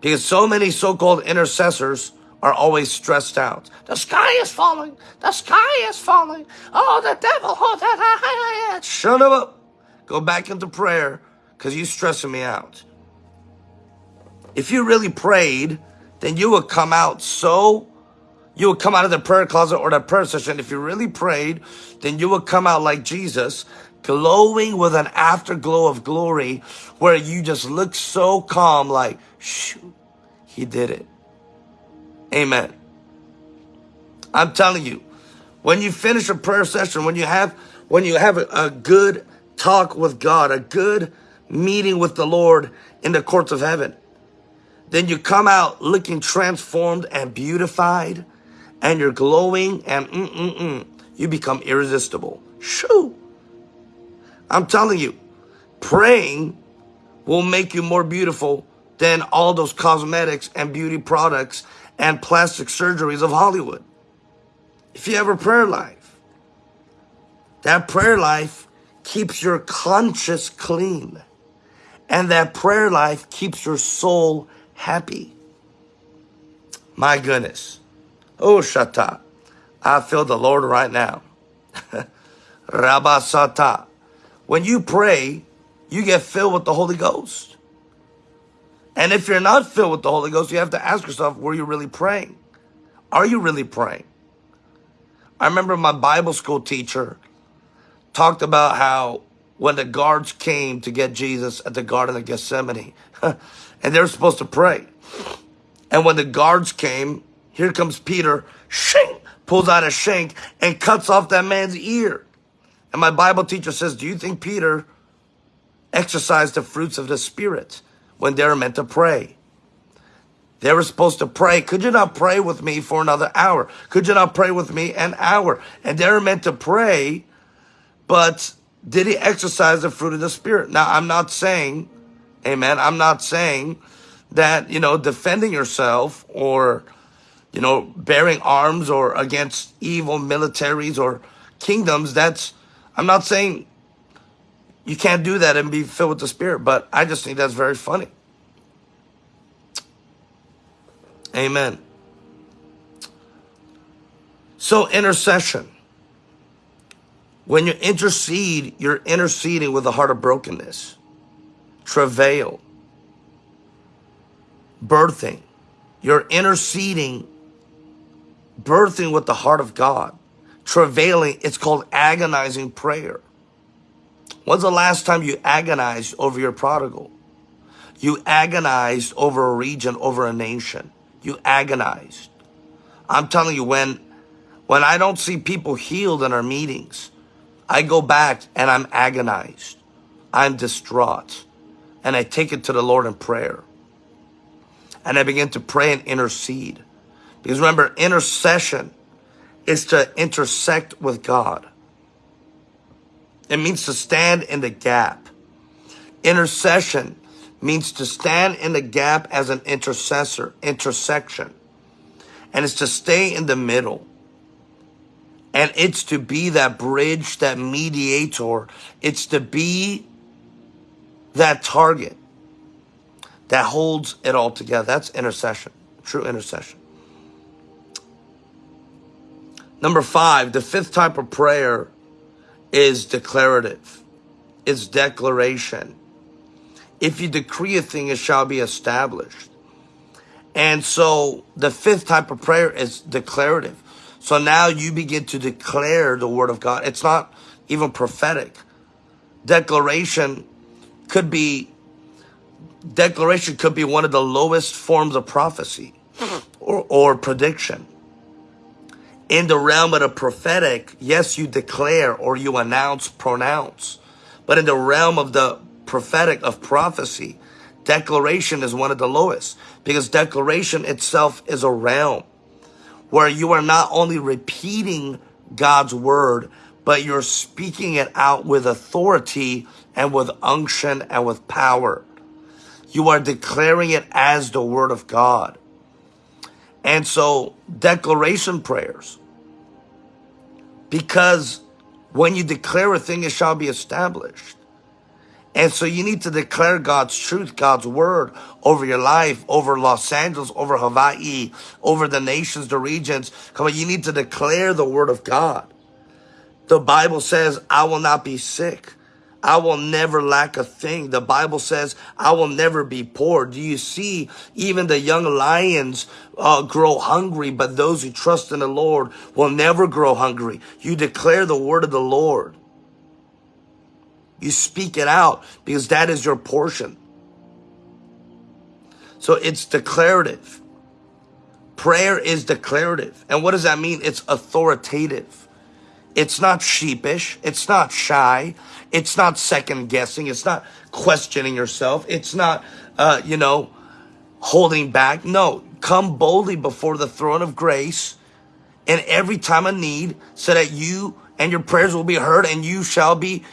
Because so many so-called intercessors are always stressed out. The sky is falling. The sky is falling. Oh, the devil. Oh, that. Shut up. Go back into prayer because you're stressing me out. If you really prayed, then you would come out so, you would come out of the prayer closet or the prayer session. If you really prayed, then you would come out like Jesus, glowing with an afterglow of glory where you just look so calm like, shoot, he did it. Amen. I'm telling you, when you finish a prayer session, when you have when you have a, a good talk with God, a good meeting with the Lord in the courts of heaven, then you come out looking transformed and beautified, and you're glowing, and mm mm mm, you become irresistible. Shoo! I'm telling you, praying will make you more beautiful than all those cosmetics and beauty products and plastic surgeries of Hollywood. If you have a prayer life, that prayer life keeps your conscience clean. And that prayer life keeps your soul happy. My goodness. Oh, Shata. I feel the Lord right now. Rabasata. When you pray, you get filled with the Holy Ghost. And if you're not filled with the Holy Ghost, you have to ask yourself, were you really praying? Are you really praying? I remember my Bible school teacher talked about how when the guards came to get Jesus at the Garden of Gethsemane, and they were supposed to pray. And when the guards came, here comes Peter, shink, pulls out a shank and cuts off that man's ear. And my Bible teacher says, do you think Peter exercised the fruits of the Spirit? When they're meant to pray. They were supposed to pray. Could you not pray with me for another hour? Could you not pray with me an hour? And they were meant to pray, but did he exercise the fruit of the Spirit? Now, I'm not saying, amen, I'm not saying that, you know, defending yourself or, you know, bearing arms or against evil militaries or kingdoms, that's, I'm not saying you can't do that and be filled with the Spirit, but I just think that's very funny. Amen. So, intercession. When you intercede, you're interceding with a heart of brokenness, travail, birthing. You're interceding, birthing with the heart of God, travailing. It's called agonizing prayer. When's the last time you agonized over your prodigal? You agonized over a region, over a nation. You agonized. I'm telling you, when when I don't see people healed in our meetings, I go back and I'm agonized. I'm distraught. And I take it to the Lord in prayer. And I begin to pray and intercede. Because remember, intercession is to intersect with God. It means to stand in the gap. Intercession means to stand in the gap as an intercessor, intersection. And it's to stay in the middle. And it's to be that bridge, that mediator. It's to be that target that holds it all together. That's intercession, true intercession. Number five, the fifth type of prayer is declarative. It's declaration. If you decree a thing, it shall be established. And so the fifth type of prayer is declarative. So now you begin to declare the word of God. It's not even prophetic. Declaration could be declaration could be one of the lowest forms of prophecy or, or prediction. In the realm of the prophetic, yes, you declare or you announce, pronounce. But in the realm of the prophetic, of prophecy, declaration is one of the lowest because declaration itself is a realm where you are not only repeating God's word, but you're speaking it out with authority and with unction and with power. You are declaring it as the word of God. And so declaration prayers, because when you declare a thing, it shall be established. And so you need to declare God's truth, God's word over your life, over Los Angeles, over Hawaii, over the nations, the regions. Come on, you need to declare the word of God. The Bible says, I will not be sick. I will never lack a thing. The Bible says, I will never be poor. Do you see even the young lions uh, grow hungry, but those who trust in the Lord will never grow hungry. You declare the word of the Lord. You speak it out because that is your portion. So it's declarative. Prayer is declarative. And what does that mean? It's authoritative. It's not sheepish. It's not shy. It's not second guessing. It's not questioning yourself. It's not, uh, you know, holding back. No, come boldly before the throne of grace in every time of need so that you and your prayers will be heard and you shall be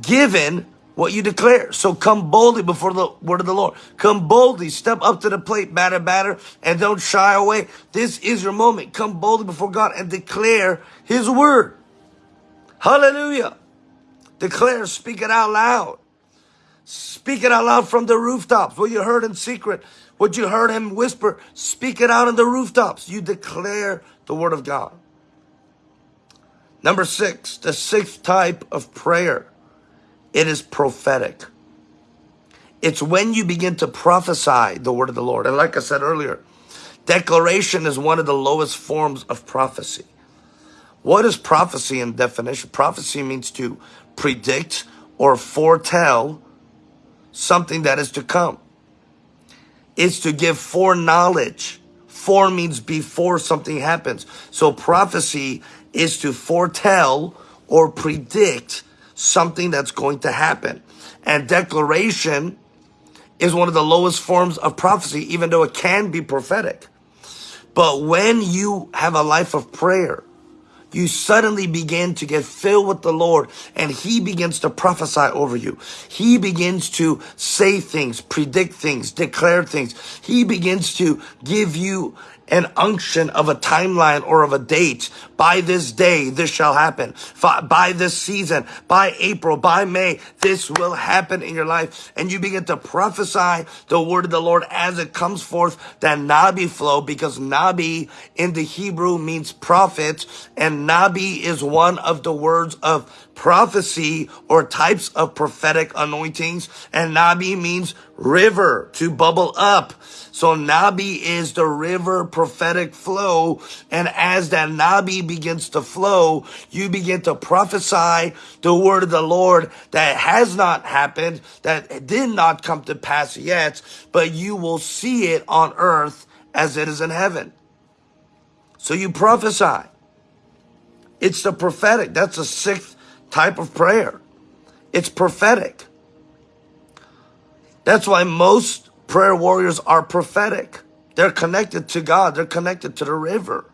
given what you declare. So come boldly before the word of the Lord. Come boldly, step up to the plate, batter, batter, and don't shy away. This is your moment. Come boldly before God and declare his word. Hallelujah. Declare, speak it out loud. Speak it out loud from the rooftops. What you heard in secret, what you heard him whisper, speak it out on the rooftops. You declare the word of God. Number six, the sixth type of prayer it is prophetic. It's when you begin to prophesy the word of the Lord. And like I said earlier, declaration is one of the lowest forms of prophecy. What is prophecy in definition? Prophecy means to predict or foretell something that is to come. It's to give foreknowledge. Fore means before something happens. So prophecy is to foretell or predict something that's going to happen. And declaration is one of the lowest forms of prophecy, even though it can be prophetic. But when you have a life of prayer, you suddenly begin to get filled with the Lord and he begins to prophesy over you. He begins to say things, predict things, declare things. He begins to give you an unction of a timeline or of a date. By this day, this shall happen. By this season, by April, by May, this will happen in your life. And you begin to prophesy the word of the Lord as it comes forth, that Nabi flow, because Nabi in the Hebrew means prophet, and Nabi is one of the words of prophecy or types of prophetic anointings. And Nabi means river to bubble up. So Nabi is the river prophetic flow. And as that nabi begins to flow, you begin to prophesy the word of the Lord that has not happened, that did not come to pass yet, but you will see it on earth as it is in heaven. So you prophesy. It's the prophetic. That's the sixth type of prayer. It's prophetic. That's why most prayer warriors are prophetic. They're connected to God. They're connected to the river.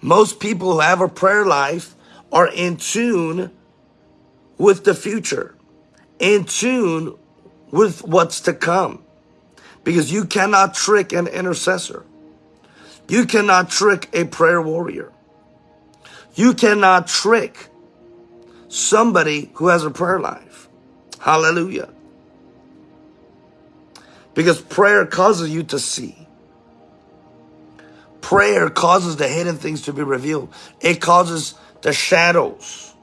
Most people who have a prayer life are in tune with the future, in tune with what's to come. Because you cannot trick an intercessor. You cannot trick a prayer warrior. You cannot trick somebody who has a prayer life. Hallelujah. Because prayer causes you to see. Prayer causes the hidden things to be revealed. It causes the shadows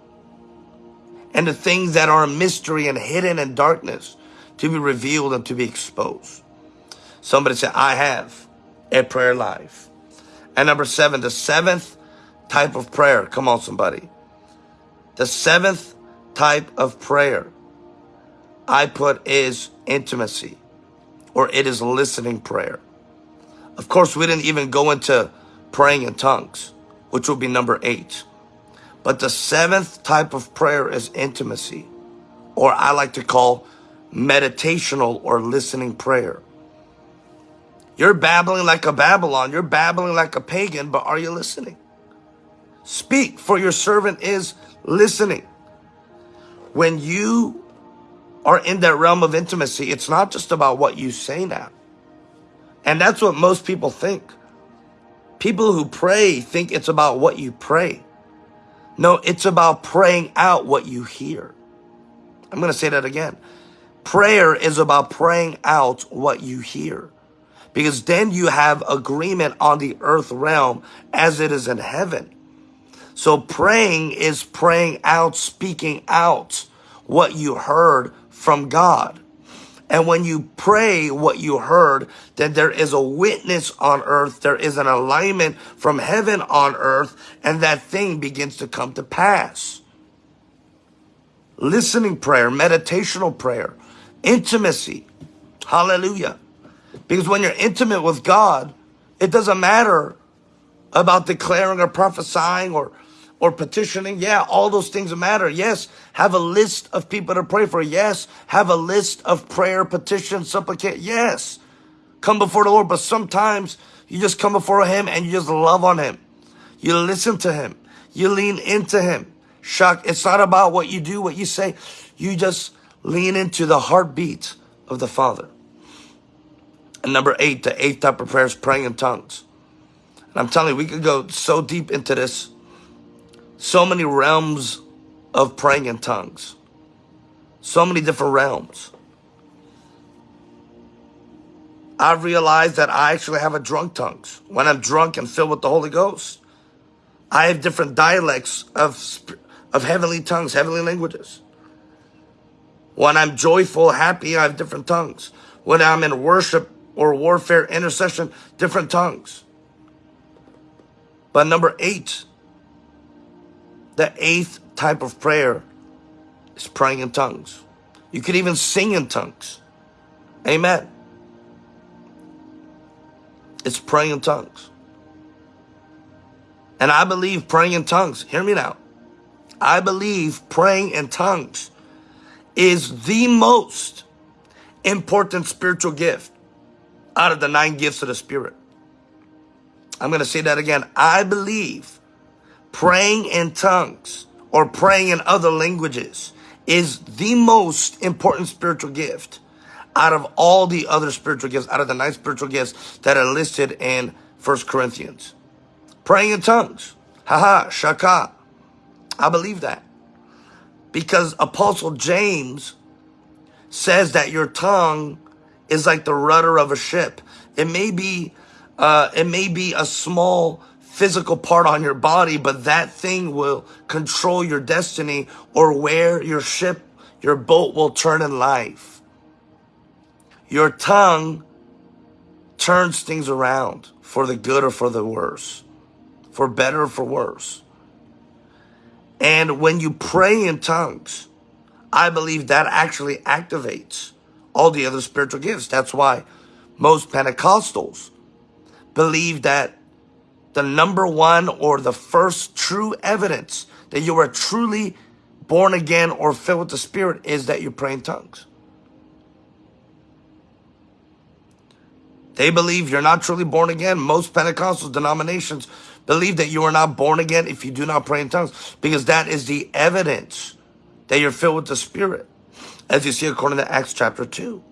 and the things that are mystery and hidden in darkness to be revealed and to be exposed. Somebody said, I have a prayer life. And number seven, the seventh type of prayer. Come on, somebody. The seventh type of prayer I put is intimacy or it is listening prayer. Of course, we didn't even go into praying in tongues, which will be number eight. But the seventh type of prayer is intimacy, or I like to call meditational or listening prayer. You're babbling like a Babylon. You're babbling like a pagan, but are you listening? Speak, for your servant is listening. When you are in that realm of intimacy, it's not just about what you say now. And that's what most people think. People who pray think it's about what you pray. No, it's about praying out what you hear. I'm going to say that again. Prayer is about praying out what you hear. Because then you have agreement on the earth realm as it is in heaven. So praying is praying out, speaking out what you heard from God. And when you pray what you heard, then there is a witness on earth. There is an alignment from heaven on earth, and that thing begins to come to pass. Listening prayer, meditational prayer, intimacy. Hallelujah. Because when you're intimate with God, it doesn't matter about declaring or prophesying or or petitioning. Yeah, all those things matter. Yes, have a list of people to pray for. Yes, have a list of prayer, petition, supplicate. Yes, come before the Lord. But sometimes you just come before Him and you just love on Him. You listen to Him. You lean into Him. Shock. It's not about what you do, what you say. You just lean into the heartbeat of the Father. And number eight, the eighth type of prayer is praying in tongues. And I'm telling you, we could go so deep into this so many realms of praying in tongues. So many different realms. I've realized that I actually have a drunk tongues. When I'm drunk and filled with the Holy Ghost, I have different dialects of, of heavenly tongues, heavenly languages. When I'm joyful, happy, I have different tongues. When I'm in worship or warfare, intercession, different tongues. But number eight, the eighth type of prayer is praying in tongues. You could even sing in tongues. Amen. It's praying in tongues. And I believe praying in tongues, hear me now. I believe praying in tongues is the most important spiritual gift out of the nine gifts of the Spirit. I'm going to say that again. I believe praying in tongues or praying in other languages is the most important spiritual gift out of all the other spiritual gifts, out of the nine spiritual gifts that are listed in First Corinthians. Praying in tongues. Haha, shaka. I believe that. Because Apostle James says that your tongue is like the rudder of a ship. It may be, uh, it may be a small physical part on your body, but that thing will control your destiny or where your ship, your boat will turn in life. Your tongue turns things around for the good or for the worse, for better or for worse. And when you pray in tongues, I believe that actually activates all the other spiritual gifts. That's why most Pentecostals believe that the number one or the first true evidence that you are truly born again or filled with the Spirit is that you pray in tongues. They believe you're not truly born again. Most Pentecostal denominations believe that you are not born again if you do not pray in tongues because that is the evidence that you're filled with the Spirit, as you see according to Acts chapter 2.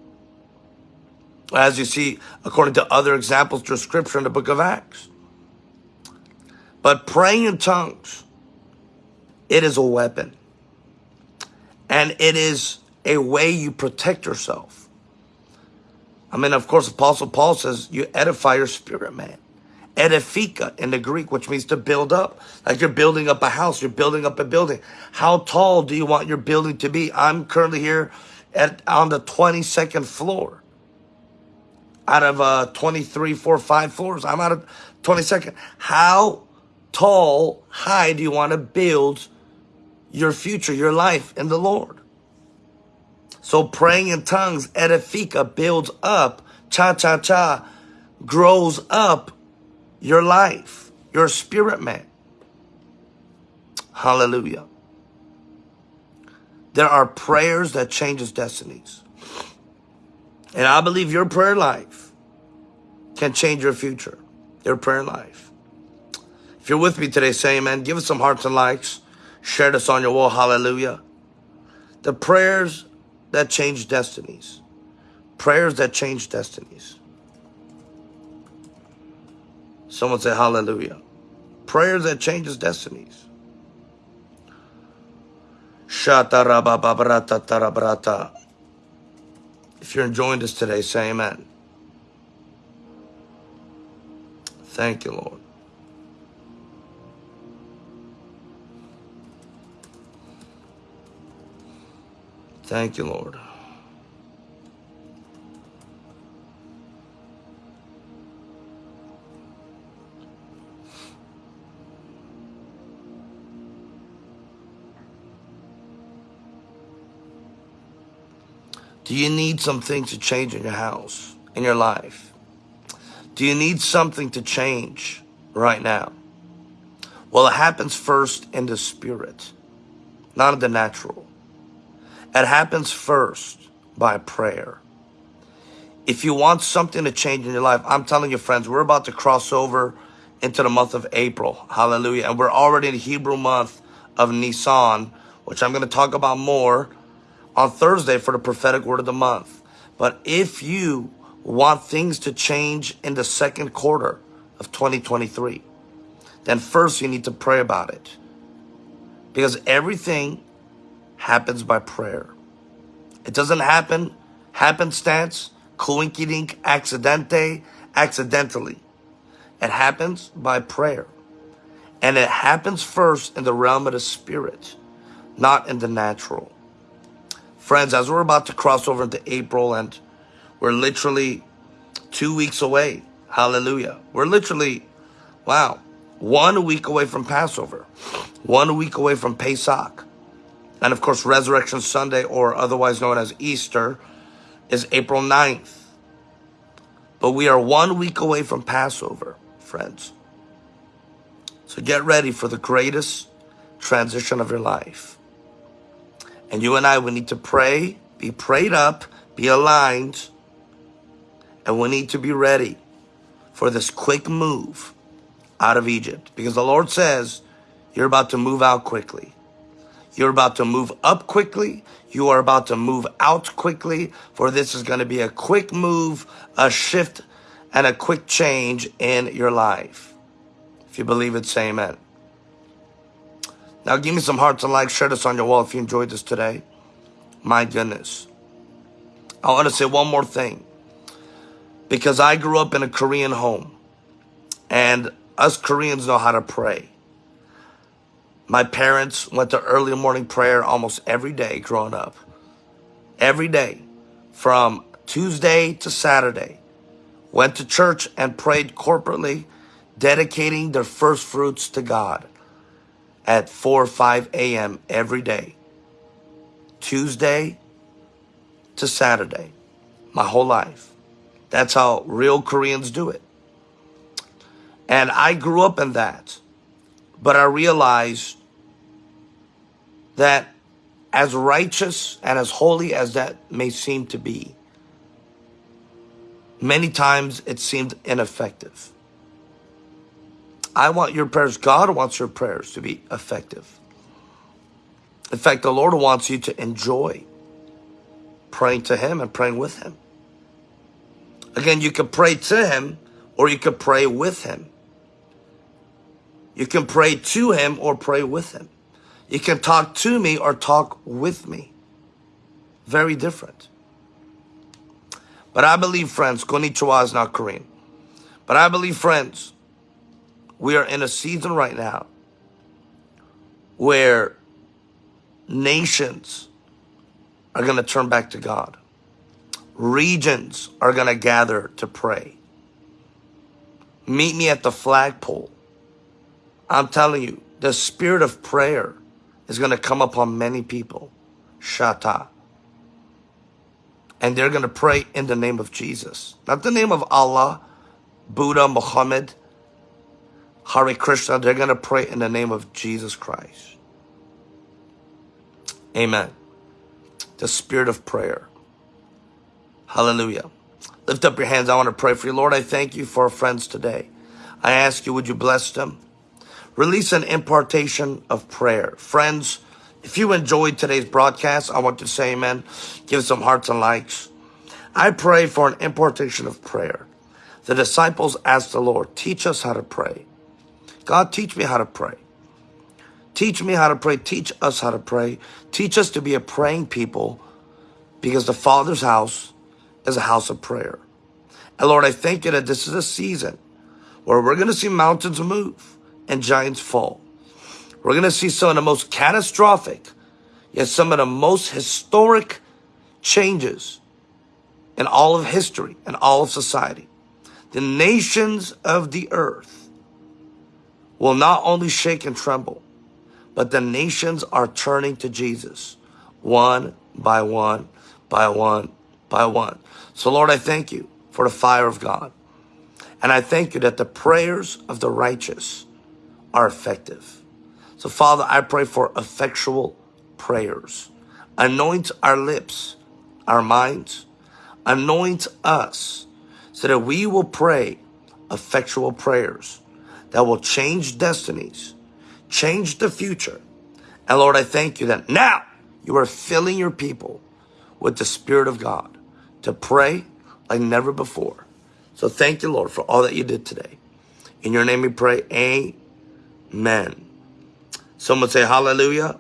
As you see according to other examples through scripture in the book of Acts. But praying in tongues, it is a weapon. And it is a way you protect yourself. I mean, of course, Apostle Paul says you edify your spirit, man. Edifika in the Greek, which means to build up. Like you're building up a house, you're building up a building. How tall do you want your building to be? I'm currently here at on the 22nd floor. Out of uh 23, 4, 5 floors. I'm out of 22nd. How tall, high do you want to build your future, your life in the Lord? So praying in tongues, edifika, builds up, cha cha cha, grows up your life, your spirit man. Hallelujah. There are prayers that changes destinies. And I believe your prayer life can change your future, your prayer life. If you're with me today, say amen. Give us some hearts and likes. Share this on your wall. Hallelujah. The prayers that change destinies. Prayers that change destinies. Someone say hallelujah. Prayers that changes destinies. If you're enjoying this today, say amen. Thank you, Lord. Thank you, Lord. Do you need some things to change in your house, in your life? Do you need something to change right now? Well, it happens first in the spirit, not in the natural. It happens first by prayer. If you want something to change in your life, I'm telling you, friends, we're about to cross over into the month of April. Hallelujah. And we're already in the Hebrew month of Nisan, which I'm going to talk about more on Thursday for the prophetic word of the month. But if you want things to change in the second quarter of 2023, then first you need to pray about it. Because everything happens by prayer. It doesn't happen happenstance, coinkydink, accidente, accidentally. It happens by prayer. And it happens first in the realm of the spirit, not in the natural. Friends, as we're about to cross over into April and we're literally two weeks away, hallelujah. We're literally, wow, one week away from Passover, one week away from Pesach. And of course, Resurrection Sunday, or otherwise known as Easter, is April 9th. But we are one week away from Passover, friends. So get ready for the greatest transition of your life. And you and I, we need to pray, be prayed up, be aligned, and we need to be ready for this quick move out of Egypt. Because the Lord says, you're about to move out quickly. You're about to move up quickly. You are about to move out quickly, for this is going to be a quick move, a shift, and a quick change in your life. If you believe it, say amen. Now give me some hearts and likes. Share this on your wall if you enjoyed this today. My goodness. I want to say one more thing. Because I grew up in a Korean home. And us Koreans know how to pray. My parents went to early morning prayer almost every day growing up. Every day. From Tuesday to Saturday. went to church and prayed corporately, dedicating their first fruits to God at 4 or 5 a.m. every day, Tuesday to Saturday, my whole life. That's how real Koreans do it. And I grew up in that. But I realized that as righteous and as holy as that may seem to be, many times it seemed ineffective. I want your prayers, God wants your prayers to be effective. In fact, the Lord wants you to enjoy praying to Him and praying with Him. Again, you could pray to Him or you could pray with Him. You can pray to Him or pray with Him. You can talk to me or talk with me. Very different. But I believe, friends, konnichiwa is not Korean. But I believe, friends, we are in a season right now where nations are going to turn back to God. Regions are going to gather to pray. Meet me at the flagpole. I'm telling you, the spirit of prayer is going to come upon many people. Shata. And they're going to pray in the name of Jesus. Not the name of Allah, Buddha, Muhammad, Hare Krishna. They're going to pray in the name of Jesus Christ. Amen. The spirit of prayer. Hallelujah. Lift up your hands. I want to pray for you. Lord, I thank you for our friends today. I ask you, would you bless them? Release an impartation of prayer. Friends, if you enjoyed today's broadcast, I want to say amen. Give some hearts and likes. I pray for an impartation of prayer. The disciples asked the Lord, teach us how to pray. God, teach me how to pray. Teach me how to pray. Teach us how to pray. Teach us to be a praying people because the Father's house is a house of prayer. And Lord, I thank you that this is a season where we're going to see mountains move and giants fall. We're going to see some of the most catastrophic, yet some of the most historic changes in all of history and all of society. The nations of the earth will not only shake and tremble, but the nations are turning to Jesus one by one, by one, by one. So Lord, I thank you for the fire of God. And I thank you that the prayers of the righteous are effective. So Father, I pray for effectual prayers. Anoint our lips, our minds, anoint us so that we will pray effectual prayers that will change destinies, change the future. And Lord, I thank you that now you are filling your people with the Spirit of God to pray like never before. So thank you, Lord, for all that you did today. In your name we pray, amen. Amen. Someone say hallelujah.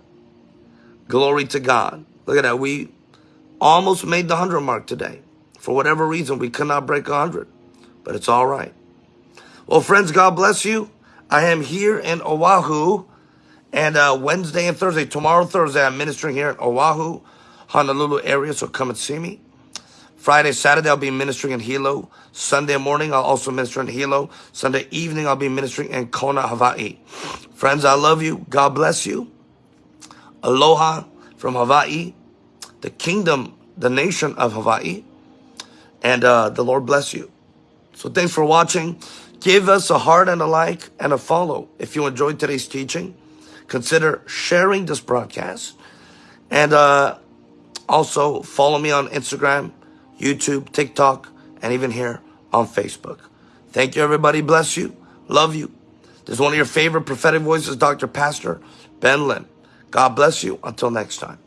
Glory to God. Look at that. We almost made the 100 mark today. For whatever reason, we could not break 100. But it's all right. Well, friends, God bless you. I am here in Oahu. And uh, Wednesday and Thursday, tomorrow, Thursday, I'm ministering here in Oahu, Honolulu area. So come and see me. Friday, Saturday, I'll be ministering in Hilo. Sunday morning, I'll also minister in Hilo. Sunday evening, I'll be ministering in Kona, Hawaii. Friends, I love you. God bless you. Aloha from Hawaii, the kingdom, the nation of Hawaii. And uh, the Lord bless you. So thanks for watching. Give us a heart and a like and a follow. If you enjoyed today's teaching, consider sharing this broadcast. And uh, also follow me on Instagram YouTube, TikTok, and even here on Facebook. Thank you, everybody. Bless you. Love you. This is one of your favorite prophetic voices, Dr. Pastor Ben Lim. God bless you. Until next time.